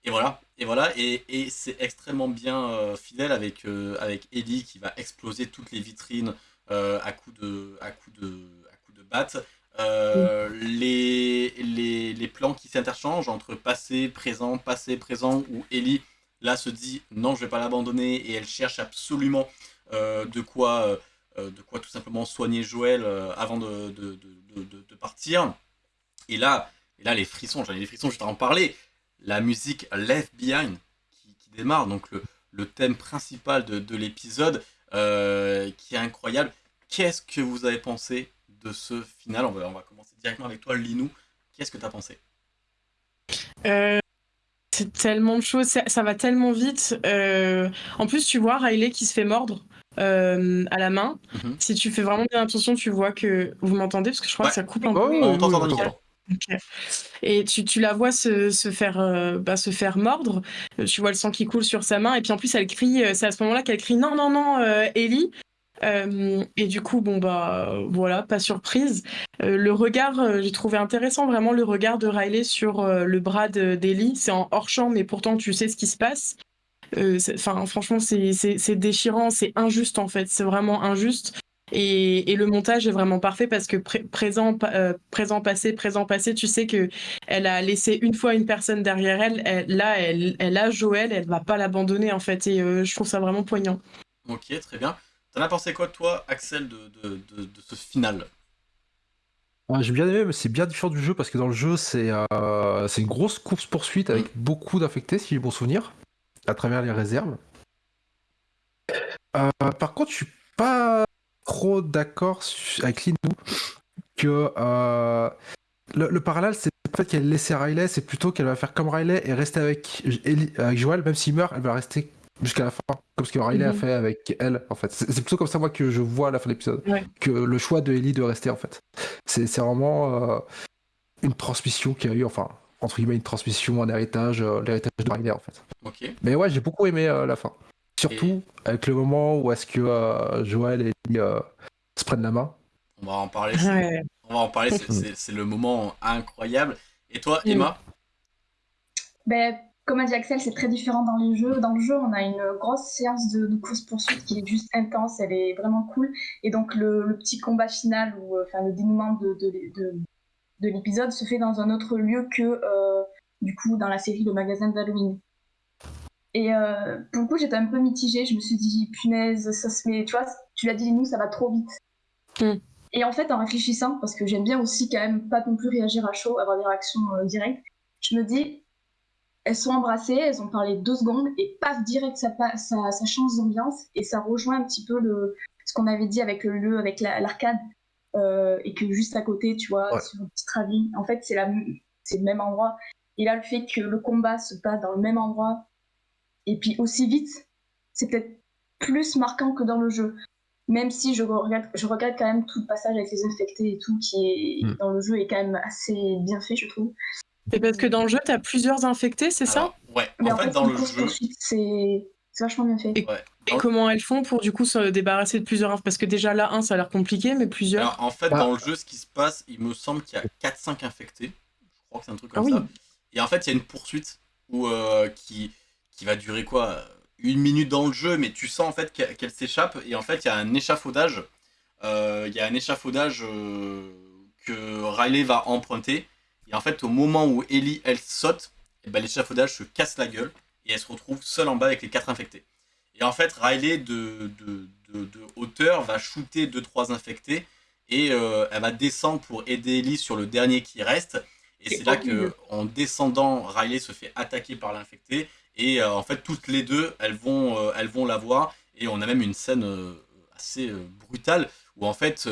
et voilà, et voilà, et, et c'est extrêmement bien euh, fidèle avec, euh, avec Ellie qui va exploser toutes les vitrines euh, à coups de, à coup de, à coup de batte. les, les, les, plans qui s'interchangent entre passé, présent, passé, présent, où Ellie là se dit non je vais pas l'abandonner et elle cherche absolument de quoi de quoi tout simplement soigner Joël avant de, de, de, de, partir. Et là, et là les frissons, j'en ai des frissons juste à en parler la musique Left Behind qui, démarre, donc le, le, thème principal de, de l'épisode, euh, qui est incroyable. Qu'est-ce que vous avez pensé de ce final? On va, on va commencer directement avec toi, Linou. Qu'est-ce que tu as pensé?
Euh, C'est tellement de choses, ça, va tellement vite. Euh, en plus, tu vois Riley qui se fait mordre. à la main. Mhm. Si tu fais vraiment bien attention, tu vois que vous m'entendez? Parce que je crois que ça coupe un peu.
on t'entend
Et tu, la vois se, faire, euh, bah, se faire mordre. Euh, tu vois le sang qui coule sur sa main. Et puis en plus, elle crie. Euh, c'est à ce moment-là qu'elle crie non, non, non, Ellie. et du coup, bon bah voilà, pas surprise. le regard, j'ai trouvé intéressant vraiment le regard de Riley sur le bras d'Ellie. C'est en hors champ, mais pourtant tu sais ce qui se passe. Franchement, c'est déchirant, c'est injuste en fait. C'est vraiment injuste. Et, le montage est vraiment parfait parce que présent, euh, présent, passé, présent, passé, tu sais que elle a laissé une fois une personne derrière elle. là, elle, elle, a Joël, elle va pas l'abandonner en fait. Et euh, je trouve ça vraiment poignant.
Ok, très bien. T'en as pensé quoi, toi, Axel, de, de, de, ce final?
Ah, J'ai bien aimé, mais c'est bien différent du jeu parce que dans le jeu, c'est euh, une grosse course-poursuite avec mm. beaucoup d'infectés, si j'ai bon souvenir, à travers les réserves. par contre, je suis pas trop d'accord avec Linou que euh, le, parallèle, c'est pas fait qu'elle laisse Riley, c'est plutôt qu'elle va faire comme Riley et rester avec, avec Joël, même s'il meurt, elle va rester jusqu'à la fin, comme ce que Riley a mhm. fait avec elle, en fait. C'est plutôt comme ça, moi, que je vois à la fin de l'épisode, que le choix de Ellie de rester, en fait. C'est vraiment euh, une transmission qui a eu, enfin, entre guillemets, une transmission, un héritage, euh, l'héritage de Riley, en fait. Mais ouais, j'ai beaucoup aimé la fin. Surtout avec le moment où est-ce que euh, Joël et lui euh, se prennent la main.
On va en parler. On va en parler. C'est le moment incroyable. Et toi, Emma?
Ben, comme a dit Axel, c'est très différent dans les jeux. Dans le jeu, on a une grosse séance de, course-poursuite qui est juste intense, elle est vraiment cool. Et donc, le, petit combat final, ou euh, enfin, le dénouement de, de, l'épisode se fait dans un autre lieu que, euh, du coup, dans la série Le Magasin d'Halloween. Et euh, pour le coup, j'étais un peu mitigée. Je me suis dit, punaise, ça se met. Tu vois, tu l'as dit, nous, ça va trop vite. Mm. Et en fait, en réfléchissant, parce que j'aime bien aussi quand même pas non plus réagir à chaud, avoir des réactions directes, je me dis, elles sont embrassées, elles ont parlé deux secondes et paf, direct, ça, ça, ça change d'ambiance et ça rejoint un petit peu le, ce qu'on avait dit avec le lieu, avec l'arcade. Euh, et que juste à côté, tu vois, sur une petite ravine, en fait, c'est le même endroit. Et là, le fait que le combat se passe dans le même endroit et puis aussi vite, c'est peut-être plus marquant que dans le jeu. Même si je regarde, je regarde quand même tout le passage avec les infectés et tout qui est hmm. dans le jeu est quand même assez bien fait, je trouve.
Et parce que dans le jeu, tu as plusieurs infectés, c'est ça?
Ouais, en, fait, dans le jeu.
C'est vachement bien fait.
Et, comment elles font pour du coup se débarrasser de plusieurs Parce que déjà là, un, ça a l'air compliqué, mais plusieurs.
en fait, bah. dans le jeu, ce qui se passe, il me semble qu'il y a 4-5 infectés. Je crois que c'est un truc comme ah ça. Et en fait, il y a une poursuite où, euh, qui, qui va durer quoi Une minute dans le jeu, mais tu sens en fait qu'elle s'échappe. Et en fait, il y a un échafaudage. Euh, il y a un échafaudage euh, que Riley va emprunter et en fait, au moment où Ellie, elle saute, et eh ben, l'échafaudage se casse la gueule et elle se retrouve seule en bas avec les quatre infectés. Et en fait, Riley, de, de, de, hauteur, va shooter 2-3 infectés et euh, elle va descendre pour aider Ellie sur le dernier qui reste. Et c'est là que, en descendant, Riley se fait attaquer par l'infecté. Et euh, en fait, toutes les deux, elles vont, euh, elles vont la voir. Et on a même une scène assez brutale où en fait,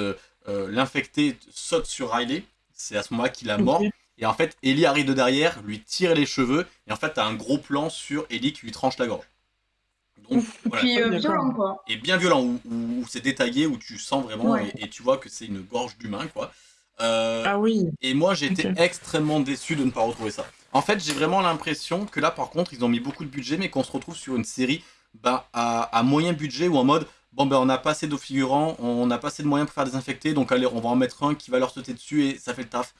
l'infecté saute sur Riley. C'est à ce moment-là qu'il a mort. Et en fait, Ellie arrive de derrière, lui tire les cheveux, et en fait, t'as un gros plan sur Ellie qui lui tranche la gorge.
Donc, Puis euh, violent, quoi.
Et bien violent, où, c'est détaillé, où tu sens vraiment, et, tu vois que c'est une gorge d'humain, quoi.
Euh, ah oui.
Et moi, j'ai été extrêmement déçu de ne pas retrouver ça. En fait, j'ai vraiment l'impression que là, par contre, ils ont mis beaucoup de budget, mais qu'on se retrouve sur une série bah, à, à, moyen budget ou en mode bon ben on a pas assez d'eau figurants, on n'a pas assez de moyens pour faire désinfecter, donc allez on va en mettre un qui va leur sauter dessus et ça fait le taf.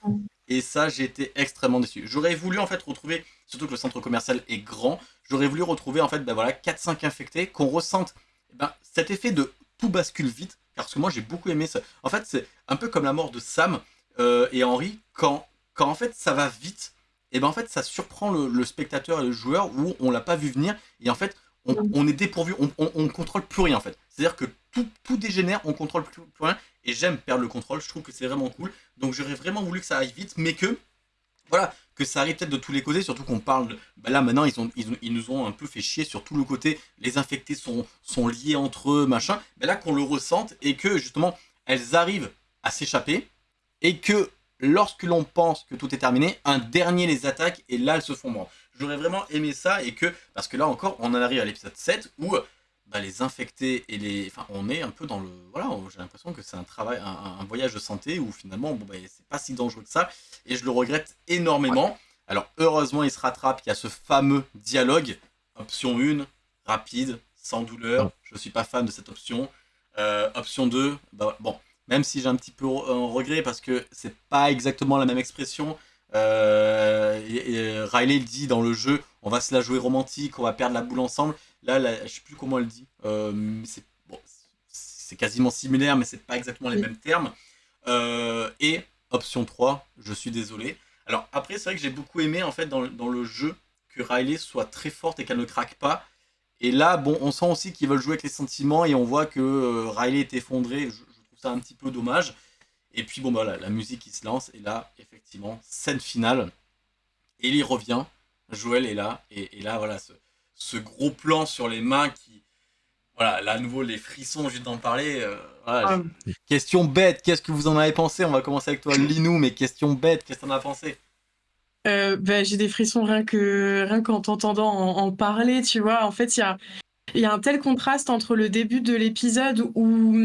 Et ça j'ai été extrêmement déçu. J'aurais voulu en fait retrouver, surtout que le centre commercial est grand, j'aurais voulu retrouver en fait ben voilà 4-5 infectés, qu'on ressente eh ben, cet effet de tout bascule vite, parce que moi j'ai beaucoup aimé ça. En fait c'est un peu comme la mort de Sam euh, et Henry, quand, quand en fait ça va vite, et ben en fait ça surprend le, le spectateur et le joueur où on l'a pas vu venir, et en fait on, est dépourvu, on, ne contrôle plus rien en fait. C'est-à-dire que tout, dégénère, on contrôle plus, rien, et j'aime perdre le contrôle, je trouve que c'est vraiment cool. Donc j'aurais vraiment voulu que ça arrive vite, mais que, voilà, que ça arrive peut-être de tous les côtés, surtout qu'on parle, bah là maintenant ils, nous ont un peu fait chier sur tout le côté, les infectés sont, liés entre eux, machin, mais là qu'on le ressente, et que justement, elles arrivent à s'échapper, et que lorsque l'on pense que tout est terminé, un dernier les attaque, et là elles se font mordre. J'aurais vraiment aimé ça et que, parce que là encore, on en arrive à l'épisode 7 où bah, les infectés et les... Enfin, on est un peu dans le... Voilà, j'ai l'impression que c'est un travail, un, voyage de santé où finalement, bon, bah, c'est pas si dangereux que ça et je le regrette énormément. Alors, heureusement, il se rattrape, il y a ce fameux dialogue, option 1, rapide, sans douleur, je suis pas fan de cette option. Euh, option 2, bah, bon, même si j'ai un petit peu un regret parce que c'est pas exactement la même expression, euh, et, Riley dit dans le jeu, on va se la jouer romantique, on va perdre la boule ensemble. Là, je sais plus comment elle dit. Euh, c'est quasiment similaire, mais c'est pas exactement les mêmes termes. Euh, et option 3, je suis désolé. Alors après, c'est vrai que j'ai beaucoup aimé en fait dans, le jeu que Riley soit très forte et qu'elle ne craque pas. Et là, bon, on sent aussi qu'ils veulent jouer avec les sentiments et on voit que Riley est effondré. Je, je, trouve ça un petit peu dommage. Et puis bon bah la musique qui se lance et là effectivement scène finale. Ellie revient, Joël est là et, là voilà ce, gros plan sur les mains qui voilà là à nouveau les frissons juste d'en parler. Euh, ah. Question bête, qu'est-ce que vous en avez pensé? On va commencer avec toi Linou, mais question bête, qu'est-ce que t'en as pensé?
Euh, bah, j'ai des frissons rien que rien qu'en t'entendant en, parler, tu vois. En fait, il y a il y a un tel contraste entre le début de l'épisode où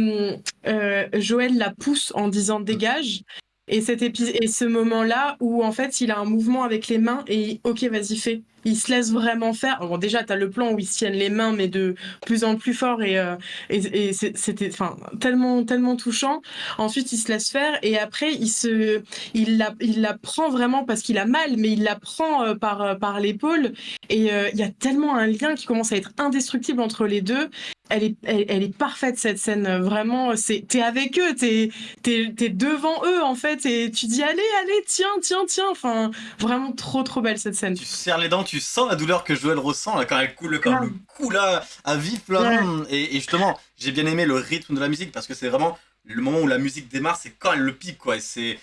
euh, Joël la pousse en disant dégage et, cet et ce moment-là où en fait il a un mouvement avec les mains et ok vas-y fais. Il se laisse vraiment faire. Bon, déjà, tu as le plan où ils se tiennent les mains, mais de plus en plus fort, et, euh, et, c'était enfin, tellement, tellement touchant. Ensuite, il se laisse faire, et après, il, se, il, la, il la prend vraiment parce qu'il a mal, mais il la prend euh, par, euh, par l'épaule. Et il y a tellement un lien qui commence à être indestructible entre les deux elle est, elle, est parfaite cette scène. Vraiment, c'est, t'es avec eux, t'es, t'es, es devant eux en fait, et tu dis allez, allez, tiens, tiens, tiens. Enfin, vraiment trop, trop belle cette scène.
Tu serres les dents, tu sens la douleur que Joël ressent là, quand elle coule, quand le coup là à vif là. Et, justement, j'ai bien aimé le rythme de la musique parce que c'est vraiment le moment où la musique démarre, c'est quand elle le pique quoi. C'est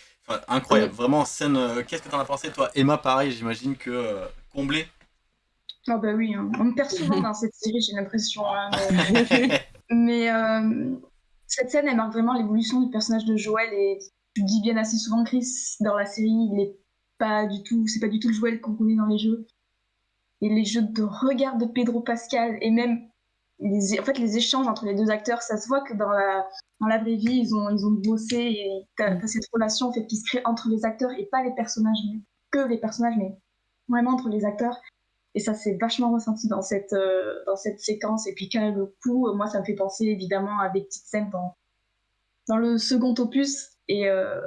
incroyable, vraiment scène. Euh, qu'est-ce que t'en as pensé toi, Emma Pareil, j'imagine que euh, comblé.
Ah bah oui, hein. on me perd souvent dans cette série, j'ai l'impression. Hein, mais, euh, cette scène, elle marque vraiment l'évolution du personnage de Joël et tu dis bien assez souvent, Chris, dans la série, il est pas du tout, c'est pas du tout le Joël qu'on connaît dans les jeux. Et les jeux de regard de Pedro Pascal et même les, en fait, les échanges entre les deux acteurs, ça se voit que dans la, dans la vraie vie, ils ont, ils ont bossé et t'as as cette relation en fait, qui se crée entre les acteurs et pas les personnages, mais que les personnages, mais vraiment entre les acteurs. Et ça s'est vachement ressenti dans cette, euh, dans cette séquence. Et puis quand le coup, moi, ça me fait penser évidemment à des petites scènes dans, dans le second opus. Et euh,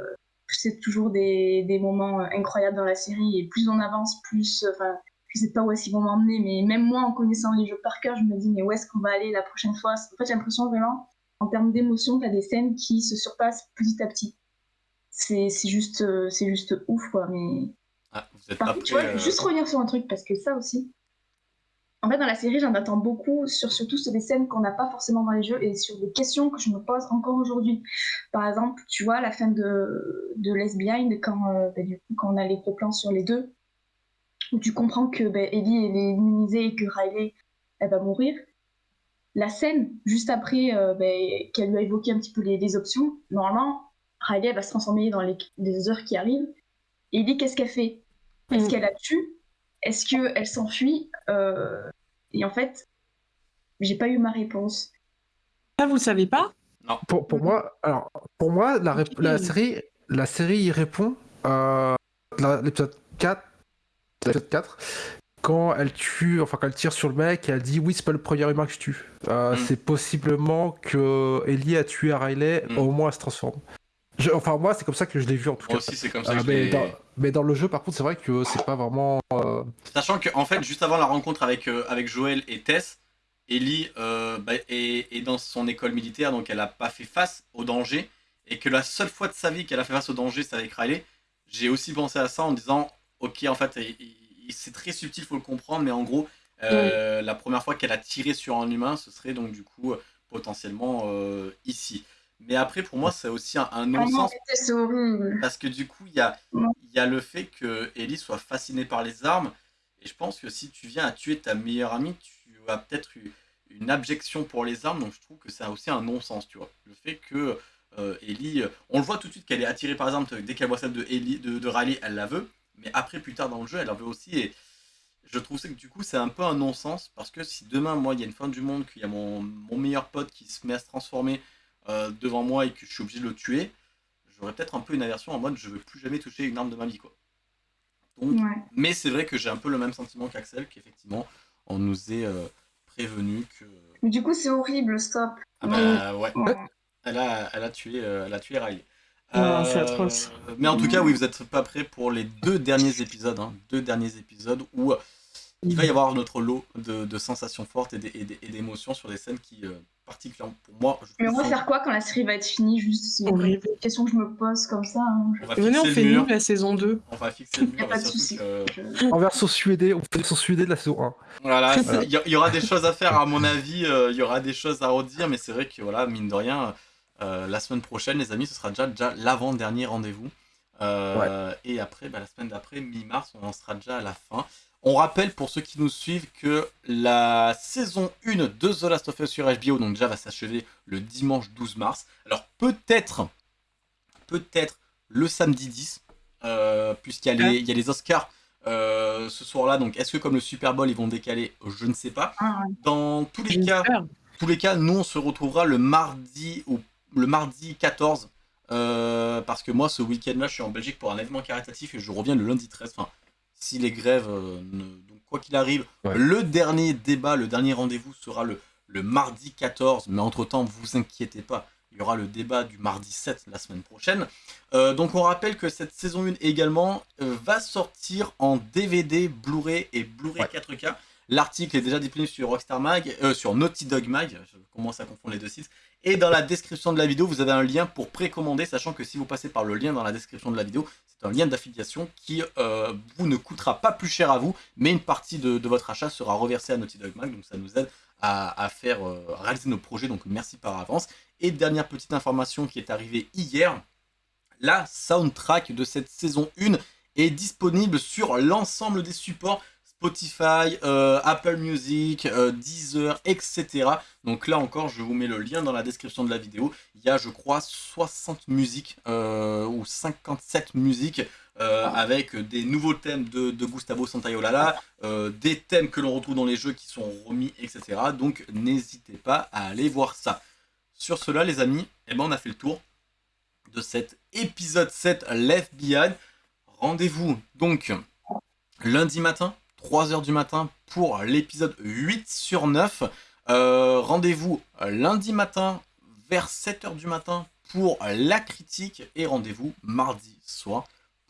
c'est toujours des, des, moments incroyables dans la série. Et plus on avance, plus... Enfin, je sais pas où est-ce qu'ils vont m'emmener, mais même moi, en connaissant les jeux par cœur, je me dis, mais où est-ce qu'on va aller la prochaine fois? En fait, j'ai l'impression vraiment, en termes d'émotion, a des scènes qui se surpassent petit à petit. C'est juste, euh, juste ouf, quoi. Mais
ah, vous êtes Par
contre, tu vois, juste revenir sur un truc, parce que ça aussi, en fait, dans la série, j'en attends beaucoup, sur, surtout sur des scènes qu'on n'a pas forcément dans les jeux et sur des questions que je me pose encore aujourd'hui. Par exemple, tu vois, la fin de, de Les Behind, quand, euh, bah, du coup, quand on a les gros plans sur les deux, où tu comprends que bah, Ellie elle est immunisée et que Riley elle va mourir. La scène, juste après euh, bah, qu'elle lui a évoqué un petit peu les, les options, normalement, Riley va se transformer dans les, les heures qui arrivent. Et Ellie, qu'est-ce qu'elle fait? Est-ce mm. qu'elle a tué? Est-ce qu'elle s'enfuit? Euh, Et en fait, j'ai pas eu ma réponse.
Ça, vous le savez pas?
Non.
Pour, pour, moi, alors, pour moi, la, la, série, la série y répond. Euh, l'épisode 4, 4, quand elle tue, enfin quand elle tire sur le mec, elle dit oui c'est pas le premier humain que je tue. Euh, mm. C'est possiblement que Ellie a tué Riley, mm. au moins elle se transforme enfin, moi, c'est comme ça que je l'ai vu en tout
moi
cas.
aussi, c'est comme ça
euh,
que
mais, dans, mais, dans, le jeu, par contre, c'est vrai que c'est pas vraiment. Euh,
Sachant que, en fait, juste avant la rencontre avec, euh, avec Joël et Tess, Ellie bah, est, dans son école militaire, donc elle a pas fait face au danger. Et que la seule fois de sa vie qu'elle a fait face au danger, c'est avec Riley. J'ai aussi pensé à ça en disant Ok, en fait, c'est très subtil, faut le comprendre, mais en gros, la première fois qu'elle a tiré sur un humain, ce serait donc du coup potentiellement ici. Mais après, pour moi, c'est aussi un, un ah non-sens. Parce que du coup, il y a, y a le fait que Ellie soit fascinée par les armes. Et je pense que si tu viens à tuer ta meilleure amie, tu as peut-être une abjection pour les armes. Donc je trouve que c'est aussi un non-sens, tu vois. Le fait que euh, Ellie, on le voit tout de suite qu'elle est attirée par exemple dès qu'elle voit celle de, Ellie, de, de Riley, elle la veut. Mais après, plus tard dans le jeu, elle la veut aussi. Et je trouve que du coup, c'est un peu un non-sens. Parce que si demain, moi, il y a une fin du monde, qu'il y a mon, mon meilleur pote qui se met à se transformer euh, devant moi et que je suis obligé de le tuer, j'aurais peut-être un peu une aversion en mode je veux plus jamais toucher une arme de ma vie quoi. Donc, Mais c'est vrai que j'ai un peu le même sentiment qu'Axel, qu'effectivement on nous est euh, prévenu que.
Mais du coup c'est horrible, stop.
Ah bah ouais. Elle a, elle a tué, euh, elle a tué Riley.
c'est atroce.
Mais en tout cas, oui, vous n'êtes pas prêts pour les deux derniers épisodes, hein, deux derniers épisodes où il va y avoir notre lot de, sensations fortes et d'émotions sur des scènes qui, particulièrement pour moi.
Mais on va faire quoi quand la série va être finie Juste, c'est une question que je me pose comme ça. Hein.
On Venez, on fait nous la saison 2.
On va fixer le mur.
pas de soucis.
En version suédée, on fait version suédée de la saison 1.
Voilà, il y, aura des choses à faire, à mon avis. Euh, il y aura des choses à redire, mais c'est vrai que, voilà, mine de rien, euh, la semaine prochaine, les amis, ce sera déjà, déjà l'avant-dernier rendez-vous. Euh, et après, bah, la semaine d'après, mi-mars, on en sera déjà à la fin. On rappelle pour ceux qui nous suivent que la saison 1 de The Last of Us sur HBO, donc déjà va s'achever le dimanche 12 mars. Alors peut-être, peut-être le samedi 10, euh, puisqu'il y, y, a les Oscars euh, ce soir-là. Donc est-ce que comme le Super Bowl ils vont décaler? Je ne sais pas. Ah, Dans tous les cas, tous les cas, nous on se retrouvera le mardi ou le mardi 14. Euh, parce que moi ce week-end là je suis en Belgique pour un événement caritatif et je reviens le lundi 13. Enfin, si les grèves, ne... donc quoi qu'il arrive,
Ouais.
le dernier débat, le dernier rendez-vous sera le, le mardi 14, mais entre-temps, vous inquiétez pas, il y aura le débat du mardi 7 la semaine prochaine. Euh, donc on rappelle que cette saison 1 également euh, va sortir en DVD, Blu-ray et Blu-ray
Ouais.
4K. L'article est déjà disponible sur Rockstar Mag, euh, sur Naughty Dog Mag, je commence à confondre les deux sites. Et dans la description de la vidéo, vous avez un lien pour précommander, sachant que si vous passez par le lien dans la description de la vidéo, c'est un lien d'affiliation qui euh, vous ne coûtera pas plus cher à vous, mais une partie de, votre achat sera reversée à Naughty Dog Mag, donc ça nous aide à, faire euh, réaliser nos projets, donc merci par avance. Et dernière petite information qui est arrivée hier, la soundtrack de cette saison 1 est disponible sur l'ensemble des supports Spotify, euh, Apple Music, euh, Deezer, etc. Donc là encore, je vous mets le lien dans la description de la vidéo. Il y a, je crois, 60 musiques euh, ou 57 musiques avec des nouveaux thèmes de, Gustavo Santaolalla, euh, des thèmes que l'on retrouve dans les jeux qui sont remis, etc. Donc n'hésitez pas à aller voir ça. Sur cela, les amis, eh ben, on a fait le tour de cet épisode 7 Left Behind. Rendez-vous donc lundi matin, 3h du matin, pour l'épisode 8 sur 9. Euh, rendez-vous lundi matin, vers 7h du matin, pour la critique. Et rendez-vous mardi soir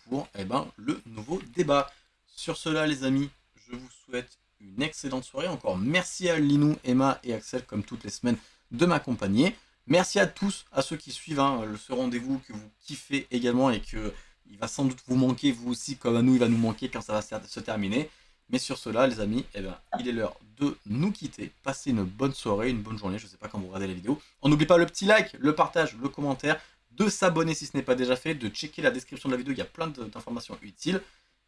pour eh ben, le nouveau débat. Sur cela, les amis, je vous souhaite une excellente soirée. Encore merci à Linou, Emma et Axel, comme toutes les semaines, de m'accompagner. Merci à tous, à ceux qui suivent hein, ce rendez-vous, que vous kiffez également et que il va sans doute vous manquer, vous aussi, comme à nous, il va nous manquer quand ça va se se terminer. Mais sur cela, les amis, eh ben, il est l'heure de nous quitter. Passez une bonne soirée, une bonne journée, je sais pas quand vous regardez la vidéo. On n'oublie pas le petit like, le partage, le commentaire, de s'abonner si ce n'est pas déjà fait, de checker la description de la vidéo, il y a plein d'informations utiles.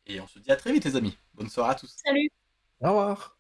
Et on se dit à très vite, les amis. Bonne soirée à tous.
Salut
Au revoir.